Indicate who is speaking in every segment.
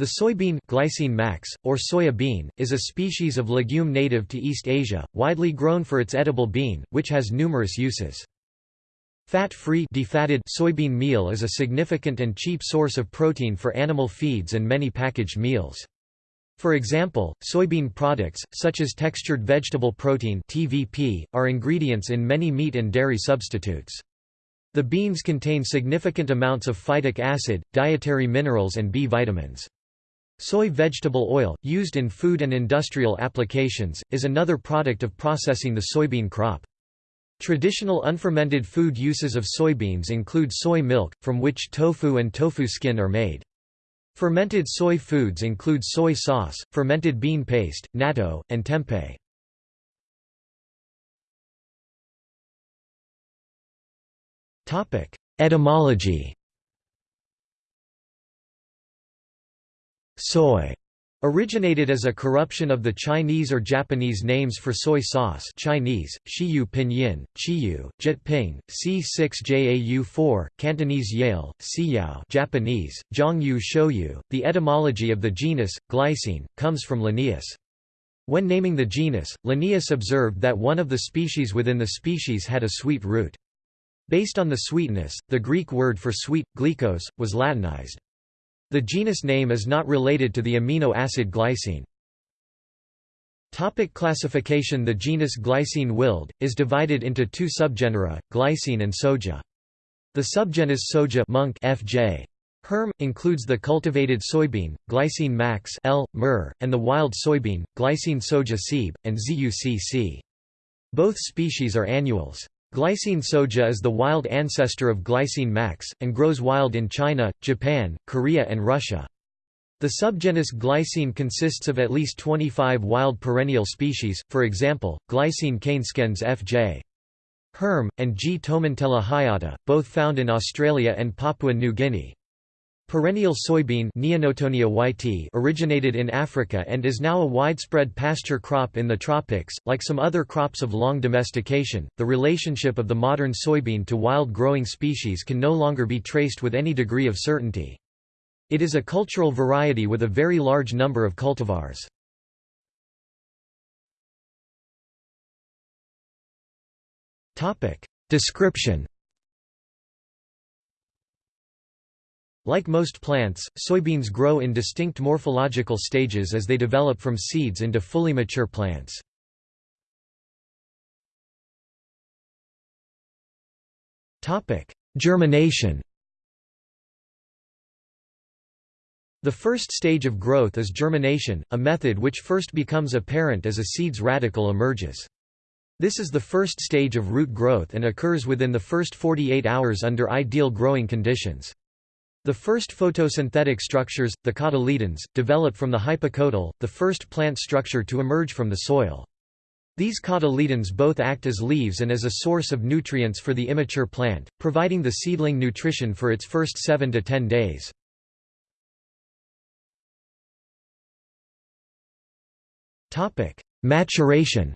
Speaker 1: The soybean glycine max, or soya bean, is a species of legume native to East Asia, widely grown for its edible bean, which has numerous uses. Fat-free defatted soybean meal is a significant and cheap source of protein for animal feeds and many packaged meals. For example, soybean products, such as textured vegetable protein TVP, are ingredients in many meat and dairy substitutes. The beans contain significant amounts of phytic acid, dietary minerals and B vitamins. Soy vegetable oil, used in food and industrial applications, is another product of processing the soybean crop. Traditional unfermented food uses of soybeans include soy milk, from which tofu and tofu skin are made. Fermented soy foods include soy sauce, fermented bean paste, natto, and
Speaker 2: tempeh. Etymology
Speaker 1: soy originated as a corruption of the Chinese or Japanese names for soy sauce Chinese, Shiyu Pinyin, Chiyu, Jyutping, C6JAU4, Cantonese Yale, Siyao Japanese, Zhongyu Shouyu. The etymology of the genus, glycine, comes from Linnaeus. When naming the genus, Linnaeus observed that one of the species within the species had a sweet root. Based on the sweetness, the Greek word for sweet, glycos, was Latinized. The genus name is not related to the amino acid glycine. Topic classification The genus Glycine wild, is divided into two subgenera, glycine and soja. The subgenus soja monk FJ. Herm, includes the cultivated soybean, glycine max L, myrrh, and the wild soybean, glycine soja Sieb. and ZUCC. Both species are annuals. Glycine soja is the wild ancestor of glycine max, and grows wild in China, Japan, Korea and Russia. The subgenus glycine consists of at least 25 wild perennial species, for example, glycine canescens F.J. Herm, and G. tomentella hyata, both found in Australia and Papua New Guinea. Perennial soybean originated in Africa and is now a widespread pasture crop in the tropics. Like some other crops of long domestication, the relationship of the modern soybean to wild growing species can no longer be traced with any degree of certainty. It is a cultural variety with a very large number of cultivars.
Speaker 2: Description
Speaker 1: Like most plants, soybeans grow in distinct morphological stages as they develop from seeds into fully mature plants.
Speaker 2: Germination
Speaker 1: The first stage of growth is germination, a method which first becomes apparent as a seed's radicle emerges. This is the first stage of root growth and occurs within the first 48 hours under ideal growing conditions. The first photosynthetic structures, the cotyledons, develop from the hypocotyl, the first plant structure to emerge from the soil. These cotyledons both act as leaves and as a source of nutrients for the immature plant, providing the seedling nutrition for its first 7 to 10 days. Maturation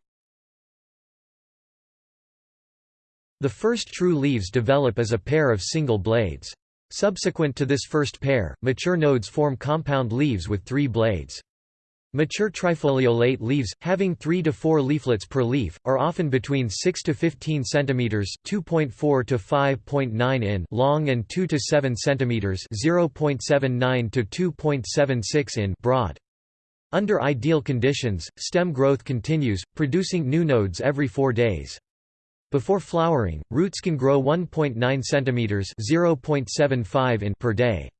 Speaker 2: The first true leaves
Speaker 1: develop as a pair of single blades. Subsequent to this first pair, mature nodes form compound leaves with three blades. Mature trifoliolate leaves, having 3 to 4 leaflets per leaf, are often between 6 to 15 centimeters (2.4 to 5.9 in) long and 2 to 7 centimeters (0.79 to 2.76 in) broad. Under ideal conditions, stem growth continues, producing new nodes every 4 days. Before flowering, roots can grow 1.9 cm (0.75 in) per day.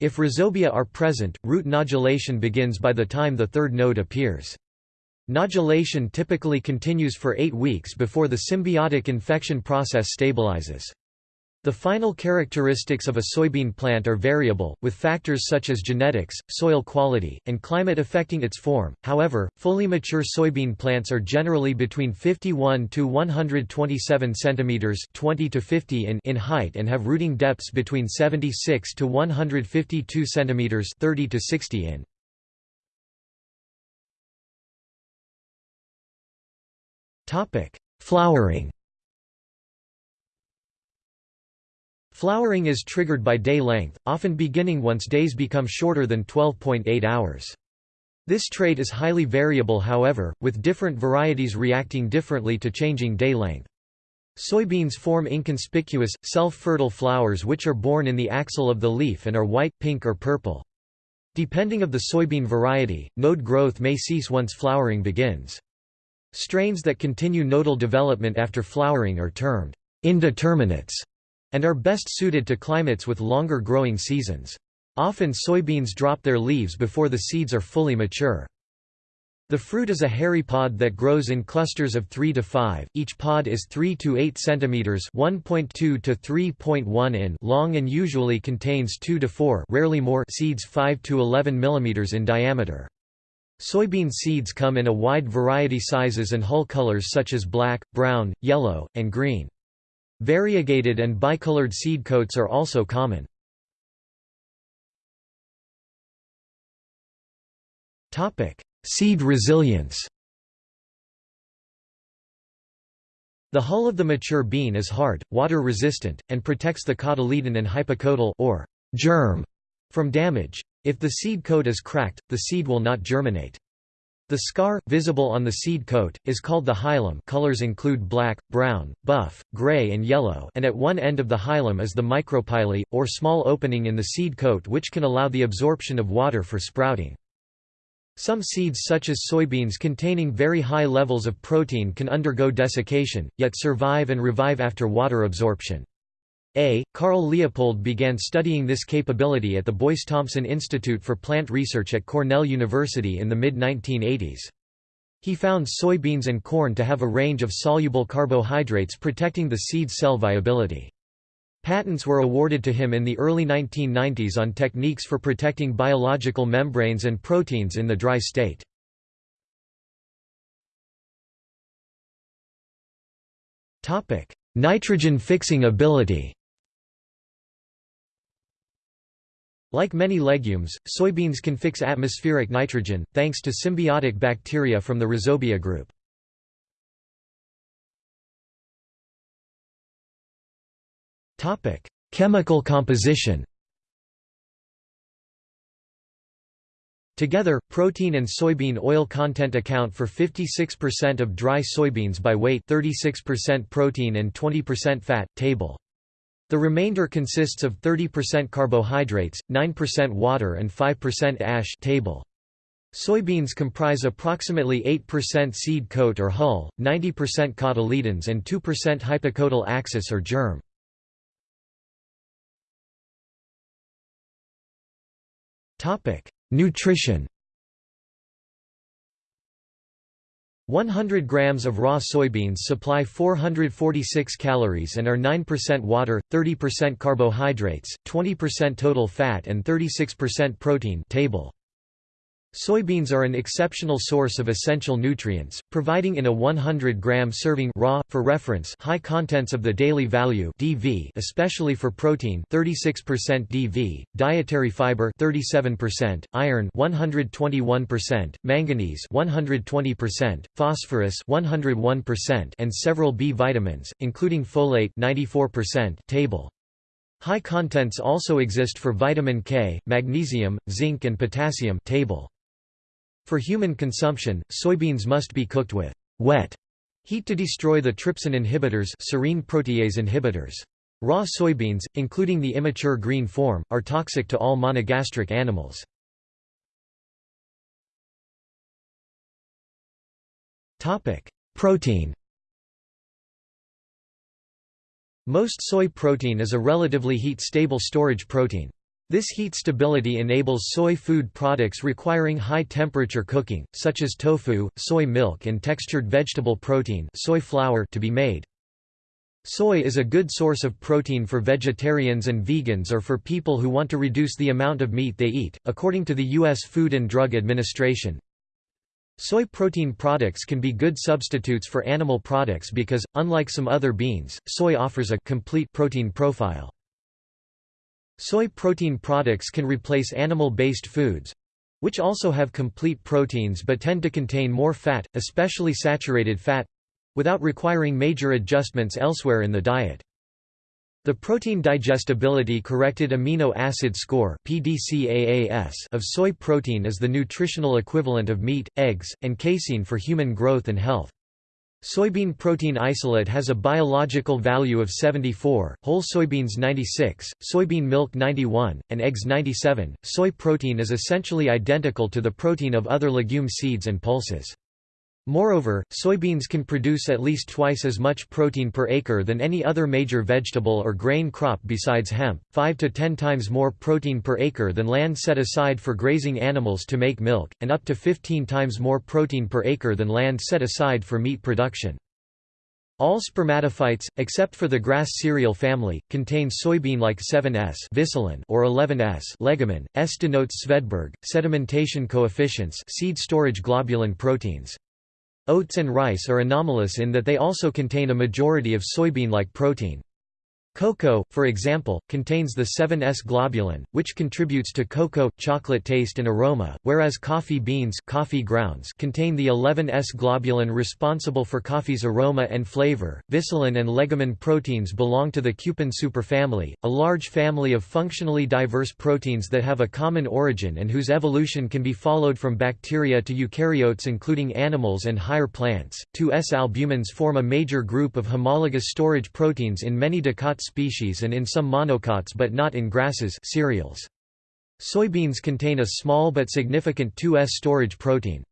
Speaker 1: If rhizobia are present, root nodulation begins by the time the third node appears. Nodulation typically continues for eight weeks before the symbiotic infection process stabilizes. The final characteristics of a soybean plant are variable, with factors such as genetics, soil quality, and climate affecting its form. However, fully mature soybean plants are generally between 51 to 127 centimeters (20 to 50 in) in height and have rooting depths between 76 to 152 centimeters (30 to 60 in).
Speaker 2: Topic: Flowering
Speaker 1: Flowering is triggered by day length, often beginning once days become shorter than 12.8 hours. This trait is highly variable however, with different varieties reacting differently to changing day length. Soybeans form inconspicuous, self-fertile flowers which are borne in the axil of the leaf and are white, pink or purple. Depending of the soybean variety, node growth may cease once flowering begins. Strains that continue nodal development after flowering are termed indeterminates and are best suited to climates with longer growing seasons. Often soybeans drop their leaves before the seeds are fully mature. The fruit is a hairy pod that grows in clusters of 3 to 5. Each pod is 3 to 8 centimeters (1.2 to 3.1 in) long and usually contains 2 to 4, rarely more, seeds 5 to 11 millimeters in diameter. Soybean seeds come in a wide variety sizes and hull colors such as black, brown, yellow, and green. Variegated and bicolored seed coats are also common.
Speaker 2: Seed resilience
Speaker 1: The hull of the mature bean is hard, water-resistant, and protects the cotyledon and hypocotyl or germ from damage. If the seed coat is cracked, the seed will not germinate. The scar, visible on the seed coat, is called the hilum colors include black, brown, buff, gray and yellow and at one end of the hilum is the micropyle, or small opening in the seed coat which can allow the absorption of water for sprouting. Some seeds such as soybeans containing very high levels of protein can undergo desiccation, yet survive and revive after water absorption. A. Carl Leopold began studying this capability at the Boyce Thompson Institute for Plant Research at Cornell University in the mid-1980s. He found soybeans and corn to have a range of soluble carbohydrates protecting the seed cell viability. Patents were awarded to him in the early 1990s on techniques for protecting biological membranes and proteins in the dry state.
Speaker 2: Nitrogen fixing
Speaker 1: ability Like many legumes, soybeans can fix atmospheric nitrogen, thanks to symbiotic bacteria from the rhizobia
Speaker 2: group. Chemical composition
Speaker 1: Together, protein and soybean oil content account for 56% of dry soybeans by weight 36% protein and 20% fat, table the remainder consists of 30% carbohydrates, 9% water and 5% ash table. Soybeans comprise approximately 8% seed coat or hull, 90% cotyledons and 2% hypocotyl axis or germ. Nutrition 100 grams of raw soybeans supply 446 calories and are 9% water, 30% carbohydrates, 20% total fat and 36% protein table. Soybeans are an exceptional source of essential nutrients, providing in a 100-gram serving raw, for reference, high contents of the daily value (DV), especially for protein (36% DV), dietary fiber (37%), iron (121%), manganese (120%), phosphorus (101%), and several B vitamins, including folate (94%). Table. High contents also exist for vitamin K, magnesium, zinc and potassium table. For human consumption, soybeans must be cooked with wet heat to destroy the trypsin inhibitors, serine protease inhibitors. Raw soybeans, including the immature green form, are toxic to all monogastric animals. Topic: Protein. Most soy protein is a relatively heat-stable storage protein. This heat stability enables soy food products requiring high temperature cooking, such as tofu, soy milk and textured vegetable protein soy flour to be made. Soy is a good source of protein for vegetarians and vegans or for people who want to reduce the amount of meat they eat, according to the U.S. Food and Drug Administration. Soy protein products can be good substitutes for animal products because, unlike some other beans, soy offers a complete protein profile. Soy protein products can replace animal-based foods, which also have complete proteins but tend to contain more fat, especially saturated fat, without requiring major adjustments elsewhere in the diet. The protein digestibility corrected amino acid score of soy protein is the nutritional equivalent of meat, eggs, and casein for human growth and health. Soybean protein isolate has a biological value of 74, whole soybeans 96, soybean milk 91, and eggs 97. Soy protein is essentially identical to the protein of other legume seeds and pulses. Moreover, soybeans can produce at least twice as much protein per acre than any other major vegetable or grain crop besides hemp, 5 to 10 times more protein per acre than land set aside for grazing animals to make milk, and up to 15 times more protein per acre than land set aside for meat production. All spermatophytes, except for the grass cereal family, contain soybean-like 7S or 11S legumin. S denotes Svedberg, sedimentation coefficients seed storage globulin proteins. Oats and rice are anomalous in that they also contain a majority of soybean-like protein. Cocoa, for example, contains the 7S globulin, which contributes to cocoa chocolate taste and aroma, whereas coffee beans coffee grounds contain the 11S globulin responsible for coffee's aroma and flavor. Vicilin and legumin proteins belong to the cupin superfamily, a large family of functionally diverse proteins that have a common origin and whose evolution can be followed from bacteria to eukaryotes including animals and higher plants. 2S albumins form a major group of homologous storage proteins in many dicot species and in some monocots but not in grasses cereals. Soybeans contain a small but significant 2S storage protein.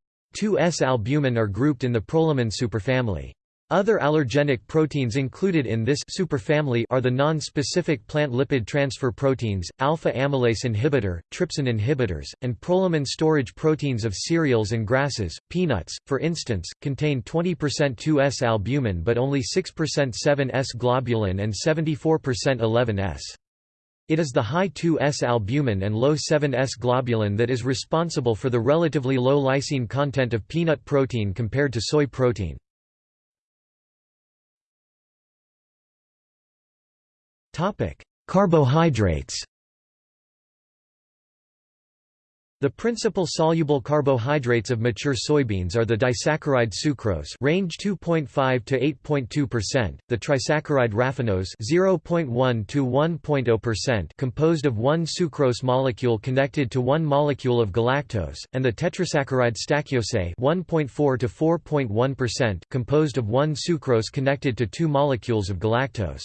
Speaker 1: 2S albumin are grouped in the Prolamin superfamily. Other allergenic proteins included in this superfamily are the non-specific plant lipid transfer proteins, alpha-amylase inhibitor, trypsin inhibitors, and prolamin storage proteins of cereals and grasses. Peanuts, for instance, contain 20% 2S albumin but only 6% 7S globulin and 74% 11S. It is the high 2S albumin and low 7S globulin that is responsible for the relatively low lysine content of peanut protein compared to soy
Speaker 2: protein. Topic: Carbohydrates.
Speaker 1: The principal soluble carbohydrates of mature soybeans are the disaccharide sucrose range 2.5 to 8.2%, the trisaccharide raffinose 0.1 to 1.0% composed of one sucrose molecule connected to one molecule of galactose, and the tetrasaccharide stachyose 1.4 to 4.1% composed of one sucrose connected to two molecules of galactose.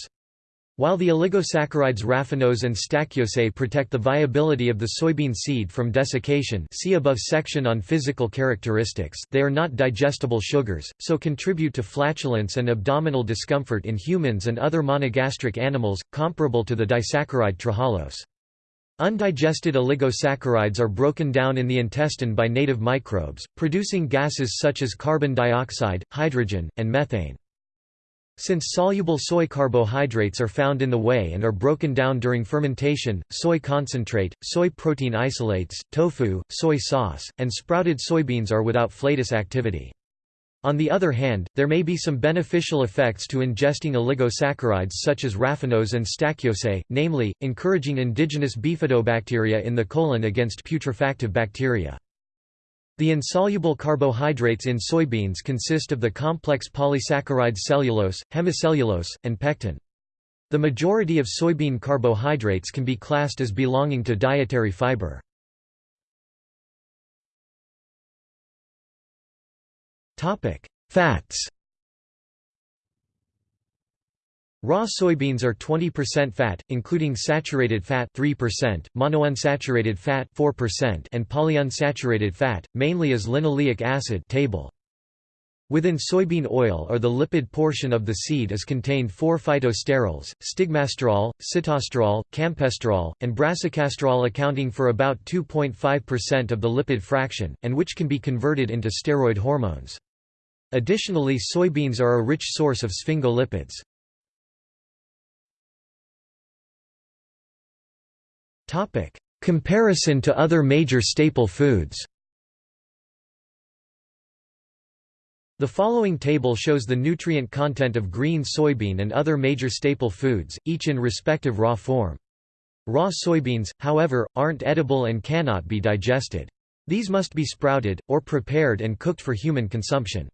Speaker 1: While the oligosaccharides raffinose and stachyose protect the viability of the soybean seed from desiccation see above section on physical characteristics they are not digestible sugars, so contribute to flatulence and abdominal discomfort in humans and other monogastric animals, comparable to the disaccharide trehalose. Undigested oligosaccharides are broken down in the intestine by native microbes, producing gases such as carbon dioxide, hydrogen, and methane. Since soluble soy carbohydrates are found in the whey and are broken down during fermentation, soy concentrate, soy protein isolates, tofu, soy sauce, and sprouted soybeans are without flatus activity. On the other hand, there may be some beneficial effects to ingesting oligosaccharides such as raffinose and stachyose, namely, encouraging indigenous bifidobacteria in the colon against putrefactive bacteria. The insoluble carbohydrates in soybeans consist of the complex polysaccharides cellulose, hemicellulose, and pectin. The majority of soybean carbohydrates can be classed as belonging to dietary fiber. Fats Raw soybeans are 20% fat, including saturated fat 3%, monounsaturated fat 4%, and polyunsaturated fat, mainly as linoleic acid table. Within soybean oil or the lipid portion of the seed is contained four phytosterols, stigmasterol, sitosterol, campesterol, and brassicasterol accounting for about 2.5% of the lipid fraction, and which can be converted into steroid hormones. Additionally soybeans are a rich source of sphingolipids.
Speaker 2: Topic: Comparison to other major staple foods.
Speaker 1: The following table shows the nutrient content of green soybean and other major staple foods, each in respective raw form. Raw soybeans, however, aren't edible and cannot be digested. These must be sprouted, or prepared and cooked for human consumption.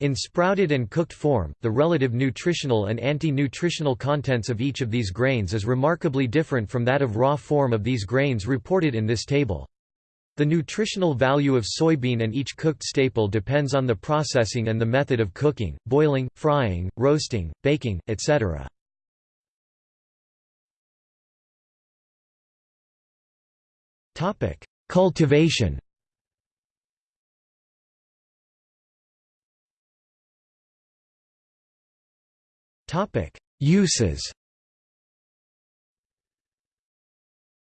Speaker 1: In sprouted and cooked form, the relative nutritional and anti-nutritional contents of each of these grains is remarkably different from that of raw form of these grains reported in this table. The nutritional value of soybean and each cooked staple depends on the processing and the method of cooking, boiling, frying, roasting, baking, etc.
Speaker 2: Cultivation Topic: Uses.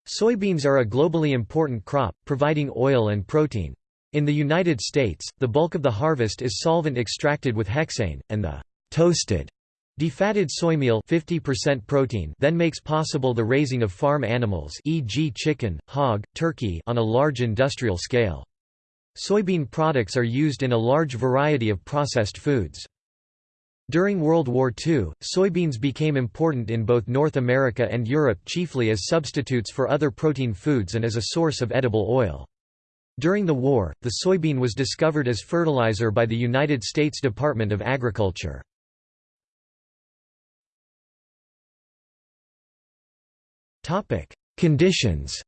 Speaker 1: Soybeans are a globally important crop, providing oil and protein. In the United States, the bulk of the harvest is solvent extracted with hexane, and the toasted defatted soy meal 50% protein then makes possible the raising of farm animals e.g. chicken, hog, turkey on a large industrial scale. Soybean products are used in a large variety of processed foods. During World War II, soybeans became important in both North America and Europe chiefly as substitutes for other protein foods and as a source of edible oil. During the war, the soybean was discovered as fertilizer by the United States
Speaker 2: Department of Agriculture. Conditions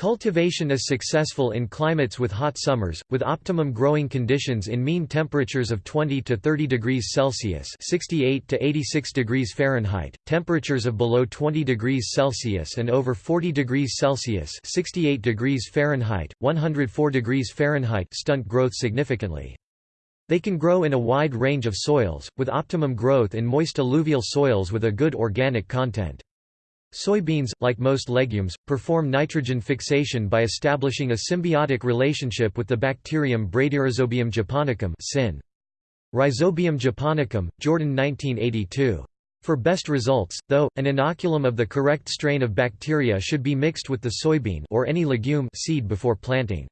Speaker 1: Cultivation is successful in climates with hot summers, with optimum growing conditions in mean temperatures of 20 to 30 degrees Celsius (68 to 86 degrees Fahrenheit), temperatures of below 20 degrees Celsius and over 40 degrees Celsius (68 degrees Fahrenheit, 104 degrees Fahrenheit) stunt growth significantly. They can grow in a wide range of soils, with optimum growth in moist alluvial soils with a good organic content. Soybeans, like most legumes, perform nitrogen fixation by establishing a symbiotic relationship with the bacterium Bradyrhizobium japonicum (SIN). Rhizobium japonicum, Jordan 1982. For best results, though, an inoculum of the correct strain of bacteria should be mixed with the soybean or any legume seed before planting.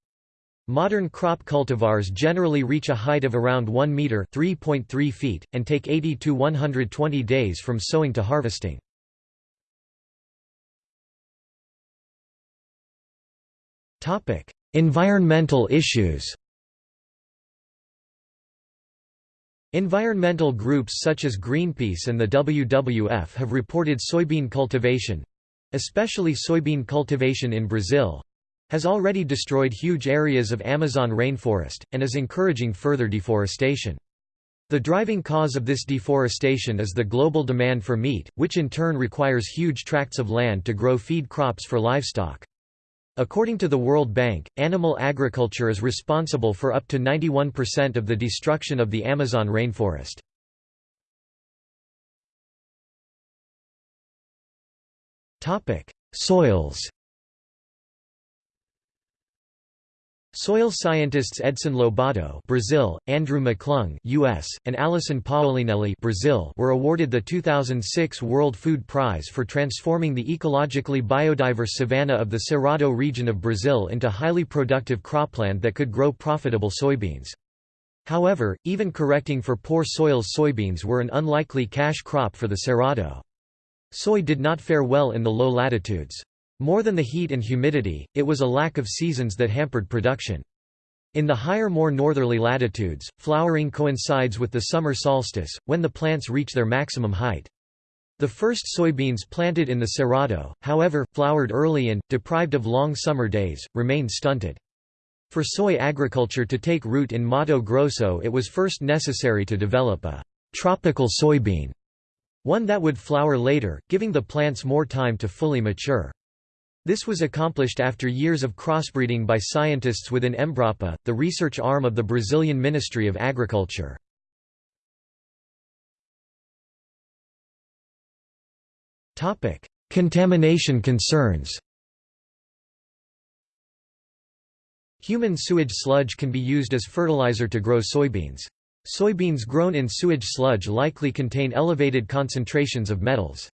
Speaker 1: Modern crop cultivars generally reach a height of around 1 meter (3.3 feet) and take 80 to 120 days from sowing to harvesting.
Speaker 2: Topic: Environmental issues.
Speaker 1: Environmental groups such as Greenpeace and the WWF have reported soybean cultivation, especially soybean cultivation in Brazil, has already destroyed huge areas of Amazon rainforest and is encouraging further deforestation. The driving cause of this deforestation is the global demand for meat, which in turn requires huge tracts of land to grow feed crops for livestock. According to the World Bank, animal agriculture is responsible for up to 91% of the destruction of the Amazon rainforest.
Speaker 2: Topic: Soils.
Speaker 1: Soil scientists Edson Lobato Brazil, Andrew McClung US, and Alysson Paolinelli Brazil were awarded the 2006 World Food Prize for transforming the ecologically biodiverse savanna of the Cerrado region of Brazil into highly productive cropland that could grow profitable soybeans. However, even correcting for poor soils soybeans were an unlikely cash crop for the Cerrado. Soy did not fare well in the low latitudes. More than the heat and humidity, it was a lack of seasons that hampered production. In the higher more northerly latitudes, flowering coincides with the summer solstice, when the plants reach their maximum height. The first soybeans planted in the Cerrado, however, flowered early and, deprived of long summer days, remained stunted. For soy agriculture to take root in Mato Grosso it was first necessary to develop a «tropical soybean», one that would flower later, giving the plants more time to fully mature. This was accomplished after years of crossbreeding by scientists within Embrapa, the research arm of the Brazilian Ministry of Agriculture.
Speaker 2: Contamination concerns
Speaker 1: Human sewage sludge can be used as fertilizer to grow soybeans. Soybeans grown in sewage sludge likely contain elevated concentrations of metals.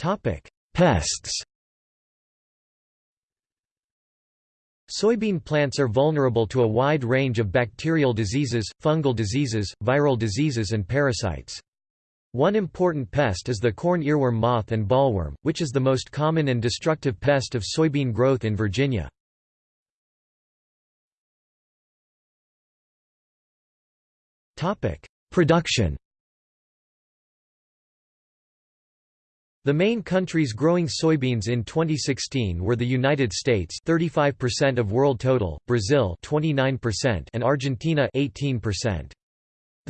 Speaker 2: Topic: Pests.
Speaker 1: Soybean plants are vulnerable to a wide range of bacterial diseases, fungal diseases, viral diseases and parasites. One important pest is the corn earworm moth and bollworm, which is the most common and destructive pest of soybean
Speaker 2: growth in Virginia. Production
Speaker 1: The main countries growing soybeans in 2016 were the United States 35% of world total, Brazil 29% and Argentina 18%.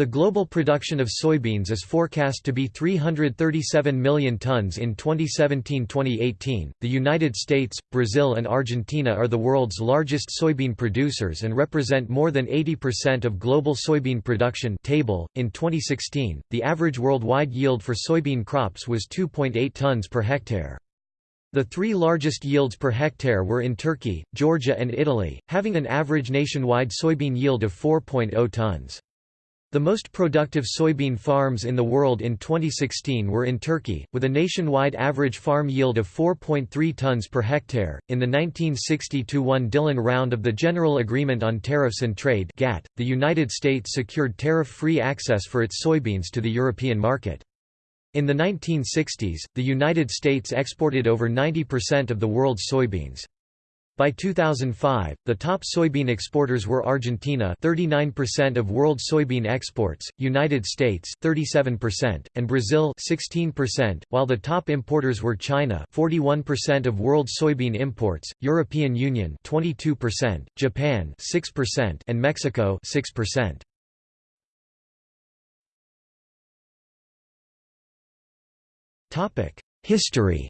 Speaker 1: The global production of soybeans is forecast to be 337 million tons in 2017-2018. The United States, Brazil and Argentina are the world's largest soybean producers and represent more than 80% of global soybean production table. .In 2016, the average worldwide yield for soybean crops was 2.8 tons per hectare. The three largest yields per hectare were in Turkey, Georgia and Italy, having an average nationwide soybean yield of 4.0 tons. The most productive soybean farms in the world in 2016 were in Turkey, with a nationwide average farm yield of 4.3 tons per hectare. In the 1960-1 Dillon round of the General Agreement on Tariffs and Trade (GATT), the United States secured tariff-free access for its soybeans to the European market. In the 1960s, the United States exported over 90% of the world's soybeans. By 2005, the top soybean exporters were Argentina 39% of world soybean exports, United States 37%, and Brazil 16%, while the top importers were China 41% of world soybean imports, European Union 22%, Japan 6%, and Mexico 6%.
Speaker 2: Topic: History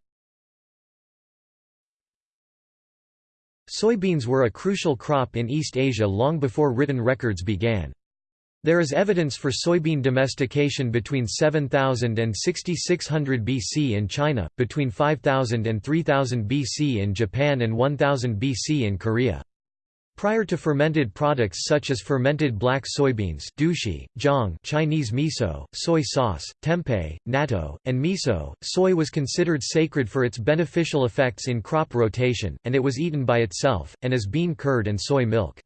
Speaker 1: Soybeans were a crucial crop in East Asia long before written records began. There is evidence for soybean domestication between 7000 and 6600 BC in China, between 5000 and 3000 BC in Japan and 1000 BC in Korea. Prior to fermented products such as fermented black soybeans douchi, zhang Chinese miso, soy sauce, tempeh, natto, and miso, soy was considered sacred for its beneficial effects in crop rotation, and it was eaten by itself, and as bean curd and soy milk.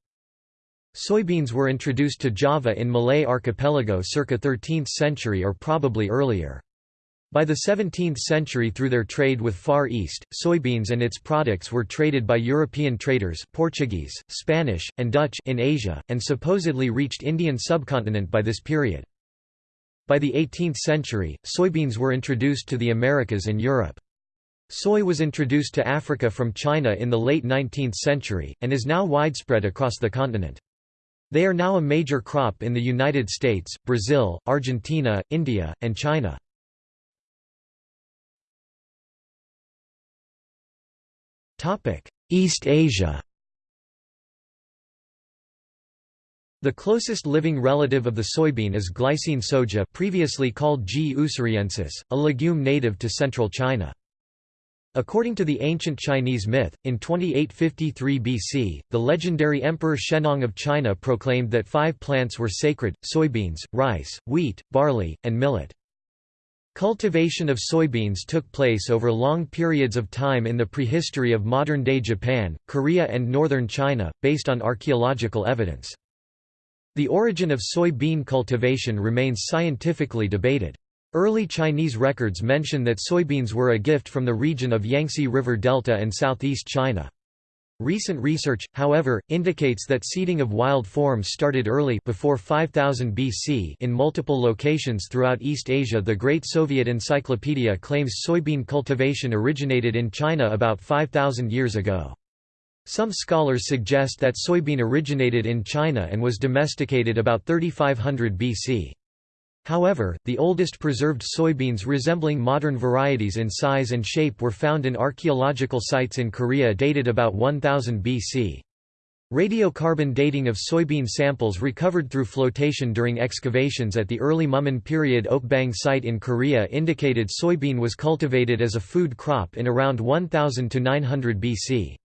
Speaker 1: Soybeans were introduced to Java in Malay archipelago circa 13th century or probably earlier. By the 17th century through their trade with Far East, soybeans and its products were traded by European traders Portuguese, Spanish, and Dutch in Asia, and supposedly reached Indian subcontinent by this period. By the 18th century, soybeans were introduced to the Americas and Europe. Soy was introduced to Africa from China in the late 19th century, and is now widespread across the continent. They are now a major crop in the United States, Brazil, Argentina, India, and China.
Speaker 2: Topic: East Asia.
Speaker 1: The closest living relative of the soybean is glycine soja, previously called G. ussuriensis, a legume native to central China. According to the ancient Chinese myth, in 2853 BC, the legendary Emperor Shennong of China proclaimed that five plants were sacred, soybeans, rice, wheat, barley, and millet. Cultivation of soybeans took place over long periods of time in the prehistory of modern-day Japan, Korea and northern China, based on archaeological evidence. The origin of soybean cultivation remains scientifically debated. Early Chinese records mention that soybeans were a gift from the region of Yangtze River Delta and southeast China. Recent research, however, indicates that seeding of wild forms started early before 5000 BC in multiple locations throughout East Asia. The Great Soviet Encyclopedia claims soybean cultivation originated in China about 5000 years ago. Some scholars suggest that soybean originated in China and was domesticated about 3500 BC. However, the oldest preserved soybeans resembling modern varieties in size and shape were found in archaeological sites in Korea dated about 1000 BC. Radiocarbon dating of soybean samples recovered through flotation during excavations at the early Mumun period Okbang site in Korea indicated soybean was cultivated as a food crop in around 1000 to 900 BC.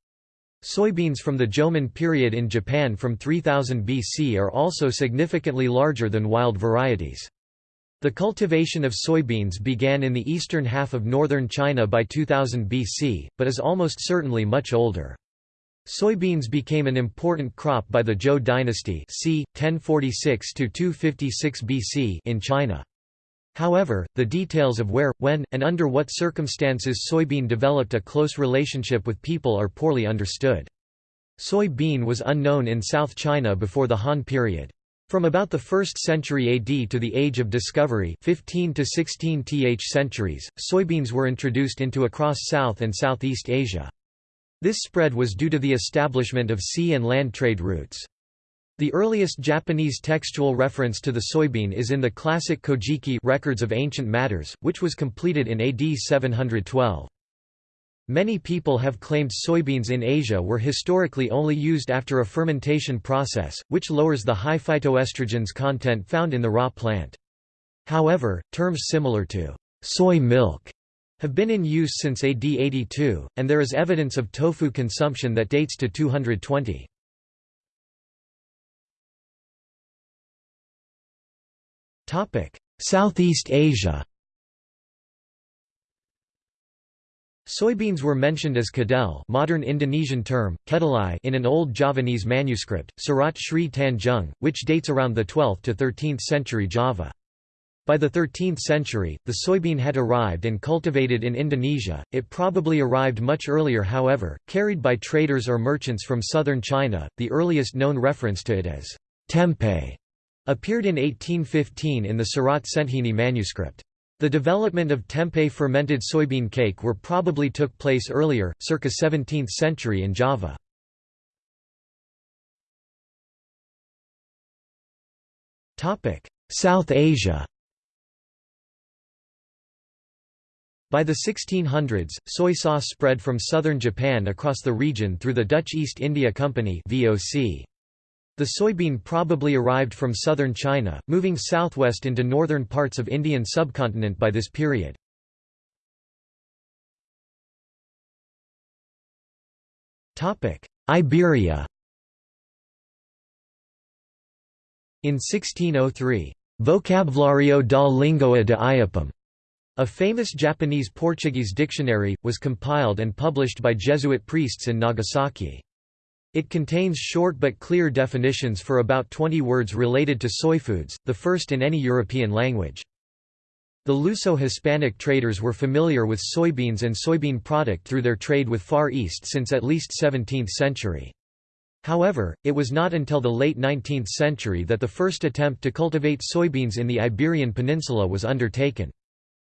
Speaker 1: Soybeans from the Jomon period in Japan from 3000 BC are also significantly larger than wild varieties. The cultivation of soybeans began in the eastern half of northern China by 2000 BC, but is almost certainly much older. Soybeans became an important crop by the Zhou dynasty c. 1046 BC in China. However, the details of where, when, and under what circumstances soybean developed a close relationship with people are poorly understood. Soybean was unknown in South China before the Han period. From about the 1st century AD to the Age of Discovery 15 to 16 th centuries, soybeans were introduced into across South and Southeast Asia. This spread was due to the establishment of sea and land trade routes. The earliest Japanese textual reference to the soybean is in the classic Kojiki Records of Ancient Matters, which was completed in AD 712. Many people have claimed soybeans in Asia were historically only used after a fermentation process, which lowers the high phytoestrogens content found in the raw plant. However, terms similar to soy milk have been in use since AD 82, and there is evidence of tofu consumption that dates to 220.
Speaker 2: Southeast Asia
Speaker 1: Soybeans were mentioned as kedel modern Indonesian term, kedelai in an old Javanese manuscript, Serat Sri Tanjung, which dates around the 12th to 13th century Java. By the 13th century, the soybean had arrived and cultivated in Indonesia, it probably arrived much earlier however, carried by traders or merchants from southern China. The earliest known reference to it as tempeh appeared in 1815 in the Serat Centhini manuscript. The development of tempeh fermented soybean cake were probably took place earlier, circa 17th century in
Speaker 2: Java. South Asia
Speaker 1: By the 1600s, soy sauce spread from southern Japan across the region through the Dutch East India Company VOC. The soybean probably arrived from southern China, moving southwest into northern parts of Indian subcontinent by this period.
Speaker 2: Iberia In
Speaker 1: 1603, Vocabulario da Língua de Iapam, a famous Japanese-Portuguese dictionary, was compiled and published by Jesuit priests in Nagasaki. It contains short but clear definitions for about 20 words related to soyfoods, the first in any European language. The Luso-Hispanic traders were familiar with soybeans and soybean product through their trade with Far East since at least 17th century. However, it was not until the late 19th century that the first attempt to cultivate soybeans in the Iberian Peninsula was undertaken.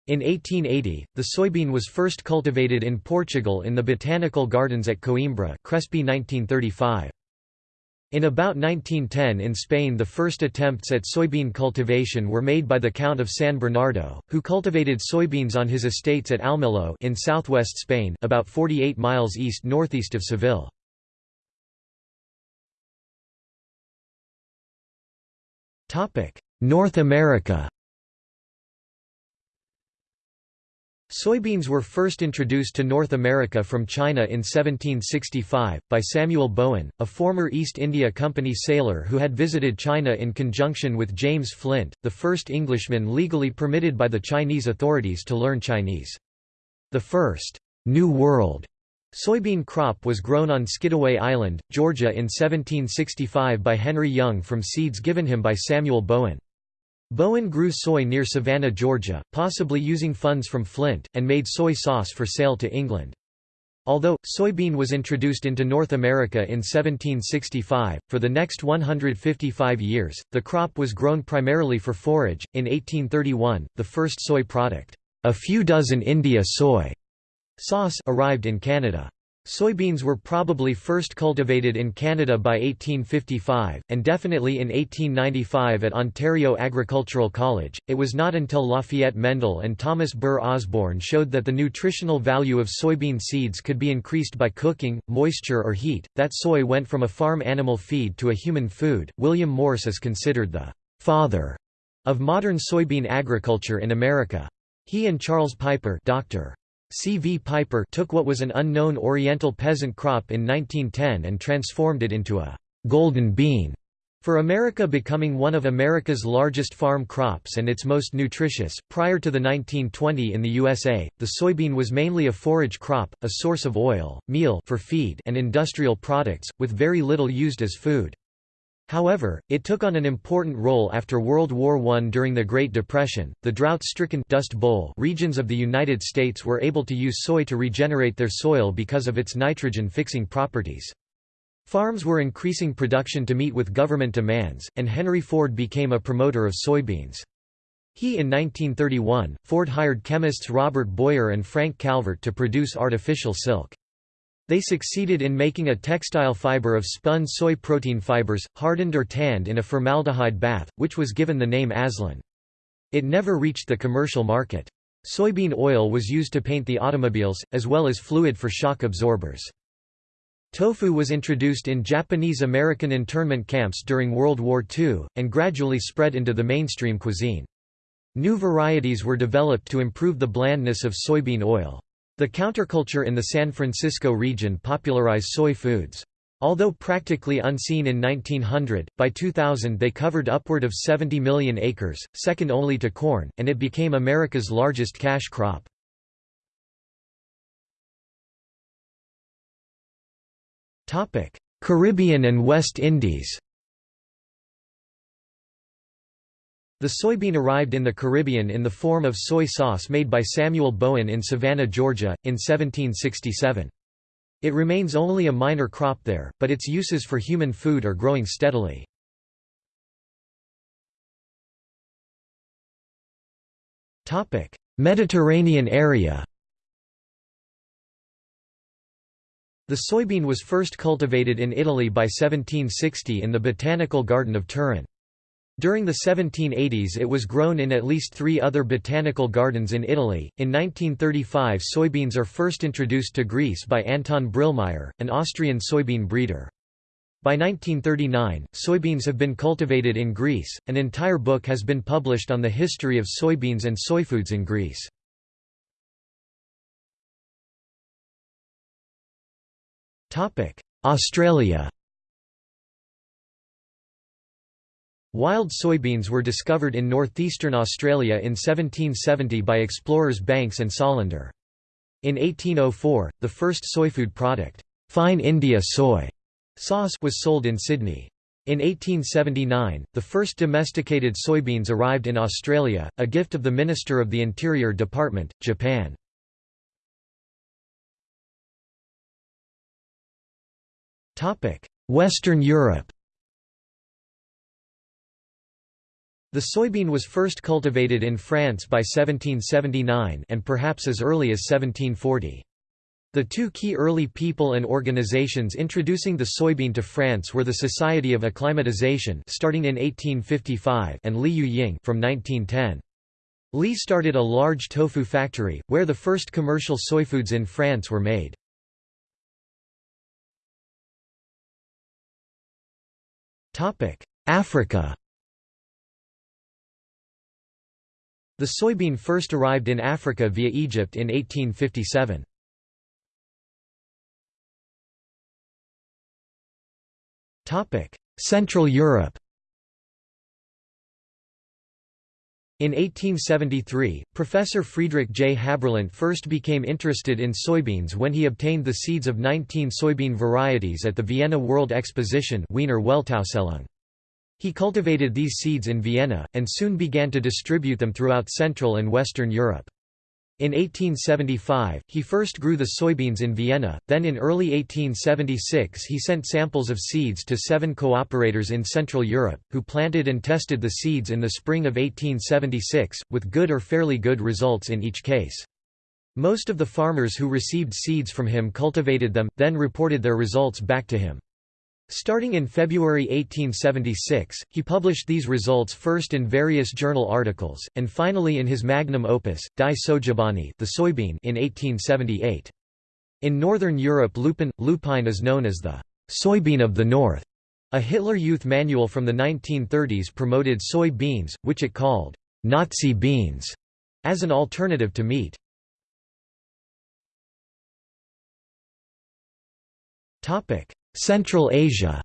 Speaker 1: In 1880, the soybean was first cultivated in Portugal in the botanical gardens at Coimbra Crespi 1935. In about 1910 in Spain the first attempts at soybean cultivation were made by the Count of San Bernardo, who cultivated soybeans on his estates at Almelo in southwest Spain about 48 miles east-northeast of Seville. North America Soybeans were first introduced to North America from China in 1765, by Samuel Bowen, a former East India Company sailor who had visited China in conjunction with James Flint, the first Englishman legally permitted by the Chinese authorities to learn Chinese. The first, New World, soybean crop was grown on Skidaway Island, Georgia in 1765 by Henry Young from seeds given him by Samuel Bowen. Bowen grew soy near Savannah, Georgia, possibly using funds from Flint, and made soy sauce for sale to England. Although, soybean was introduced into North America in 1765, for the next 155 years, the crop was grown primarily for forage. In 1831, the first soy product, a few dozen India soy sauce, arrived in Canada. Soybeans were probably first cultivated in Canada by 1855, and definitely in 1895 at Ontario Agricultural College. It was not until Lafayette Mendel and Thomas Burr Osborne showed that the nutritional value of soybean seeds could be increased by cooking, moisture, or heat, that soy went from a farm animal feed to a human food. William Morse is considered the father of modern soybean agriculture in America. He and Charles Piper Dr. C. V. Piper took what was an unknown Oriental peasant crop in 1910 and transformed it into a «golden bean» for America becoming one of America's largest farm crops and its most nutritious. Prior to the 1920 in the USA, the soybean was mainly a forage crop, a source of oil, meal for feed and industrial products, with very little used as food. However, it took on an important role after World War I during the Great Depression. The drought-stricken Dust Bowl regions of the United States were able to use soy to regenerate their soil because of its nitrogen-fixing properties. Farms were increasing production to meet with government demands, and Henry Ford became a promoter of soybeans. He in 1931, Ford hired chemists Robert Boyer and Frank Calvert to produce artificial silk. They succeeded in making a textile fiber of spun soy protein fibers, hardened or tanned in a formaldehyde bath, which was given the name Azlon. It never reached the commercial market. Soybean oil was used to paint the automobiles, as well as fluid for shock absorbers. Tofu was introduced in Japanese-American internment camps during World War II, and gradually spread into the mainstream cuisine. New varieties were developed to improve the blandness of soybean oil. The counterculture in the San Francisco region popularized soy foods. Although practically unseen in 1900, by 2000 they covered upward of 70 million acres, second only to corn, and it became America's largest cash crop. Caribbean and West Indies The soybean arrived in the Caribbean in the form of soy sauce made by Samuel Bowen in Savannah, Georgia, in 1767. It remains only a minor crop there, but its uses for human food are growing steadily.
Speaker 2: Mediterranean area The soybean was first
Speaker 1: cultivated in Italy by 1760 in the botanical garden of Turin. During the 1780s it was grown in at least three other botanical gardens in Italy. In 1935 soybeans are first introduced to Greece by Anton Brillmeyer, an Austrian soybean breeder. By 1939, soybeans have been cultivated in Greece. An entire book has been published on the history of soybeans and soyfoods in Greece. Topic: Australia Wild soybeans were discovered in northeastern Australia in 1770 by explorers Banks and Solander. In 1804, the first soyfood product, fine India soy sauce, was sold in Sydney. In 1879, the first domesticated soybeans arrived in Australia, a gift of the Minister of the Interior Department,
Speaker 2: Japan. Western Europe
Speaker 1: The soybean was first cultivated in France by 1779 and perhaps as early as 1740. The two key early people and organizations introducing the soybean to France were the Society of Acclimatization starting in 1855 and Li Yu Ying from 1910. Li started a large tofu factory, where the first commercial soyfoods in France were made.
Speaker 2: Africa The soybean first arrived in Africa via Egypt in 1857. Central Europe
Speaker 1: In 1873, Professor Friedrich J. Haberlandt first became interested in soybeans when he obtained the seeds of 19 soybean varieties at the Vienna World Exposition Wiener Weltausstellung. He cultivated these seeds in Vienna, and soon began to distribute them throughout Central and Western Europe. In 1875, he first grew the soybeans in Vienna, then in early 1876 he sent samples of seeds to seven cooperators in Central Europe, who planted and tested the seeds in the spring of 1876, with good or fairly good results in each case. Most of the farmers who received seeds from him cultivated them, then reported their results back to him. Starting in February 1876, he published these results first in various journal articles, and finally in his magnum opus, Die Sojabohne the soybean in 1878. In northern Europe lupin, lupine is known as the soybean of the north. A Hitler Youth manual from the 1930s promoted soy beans, which it called Nazi beans, as an alternative to meat. Topic: Central Asia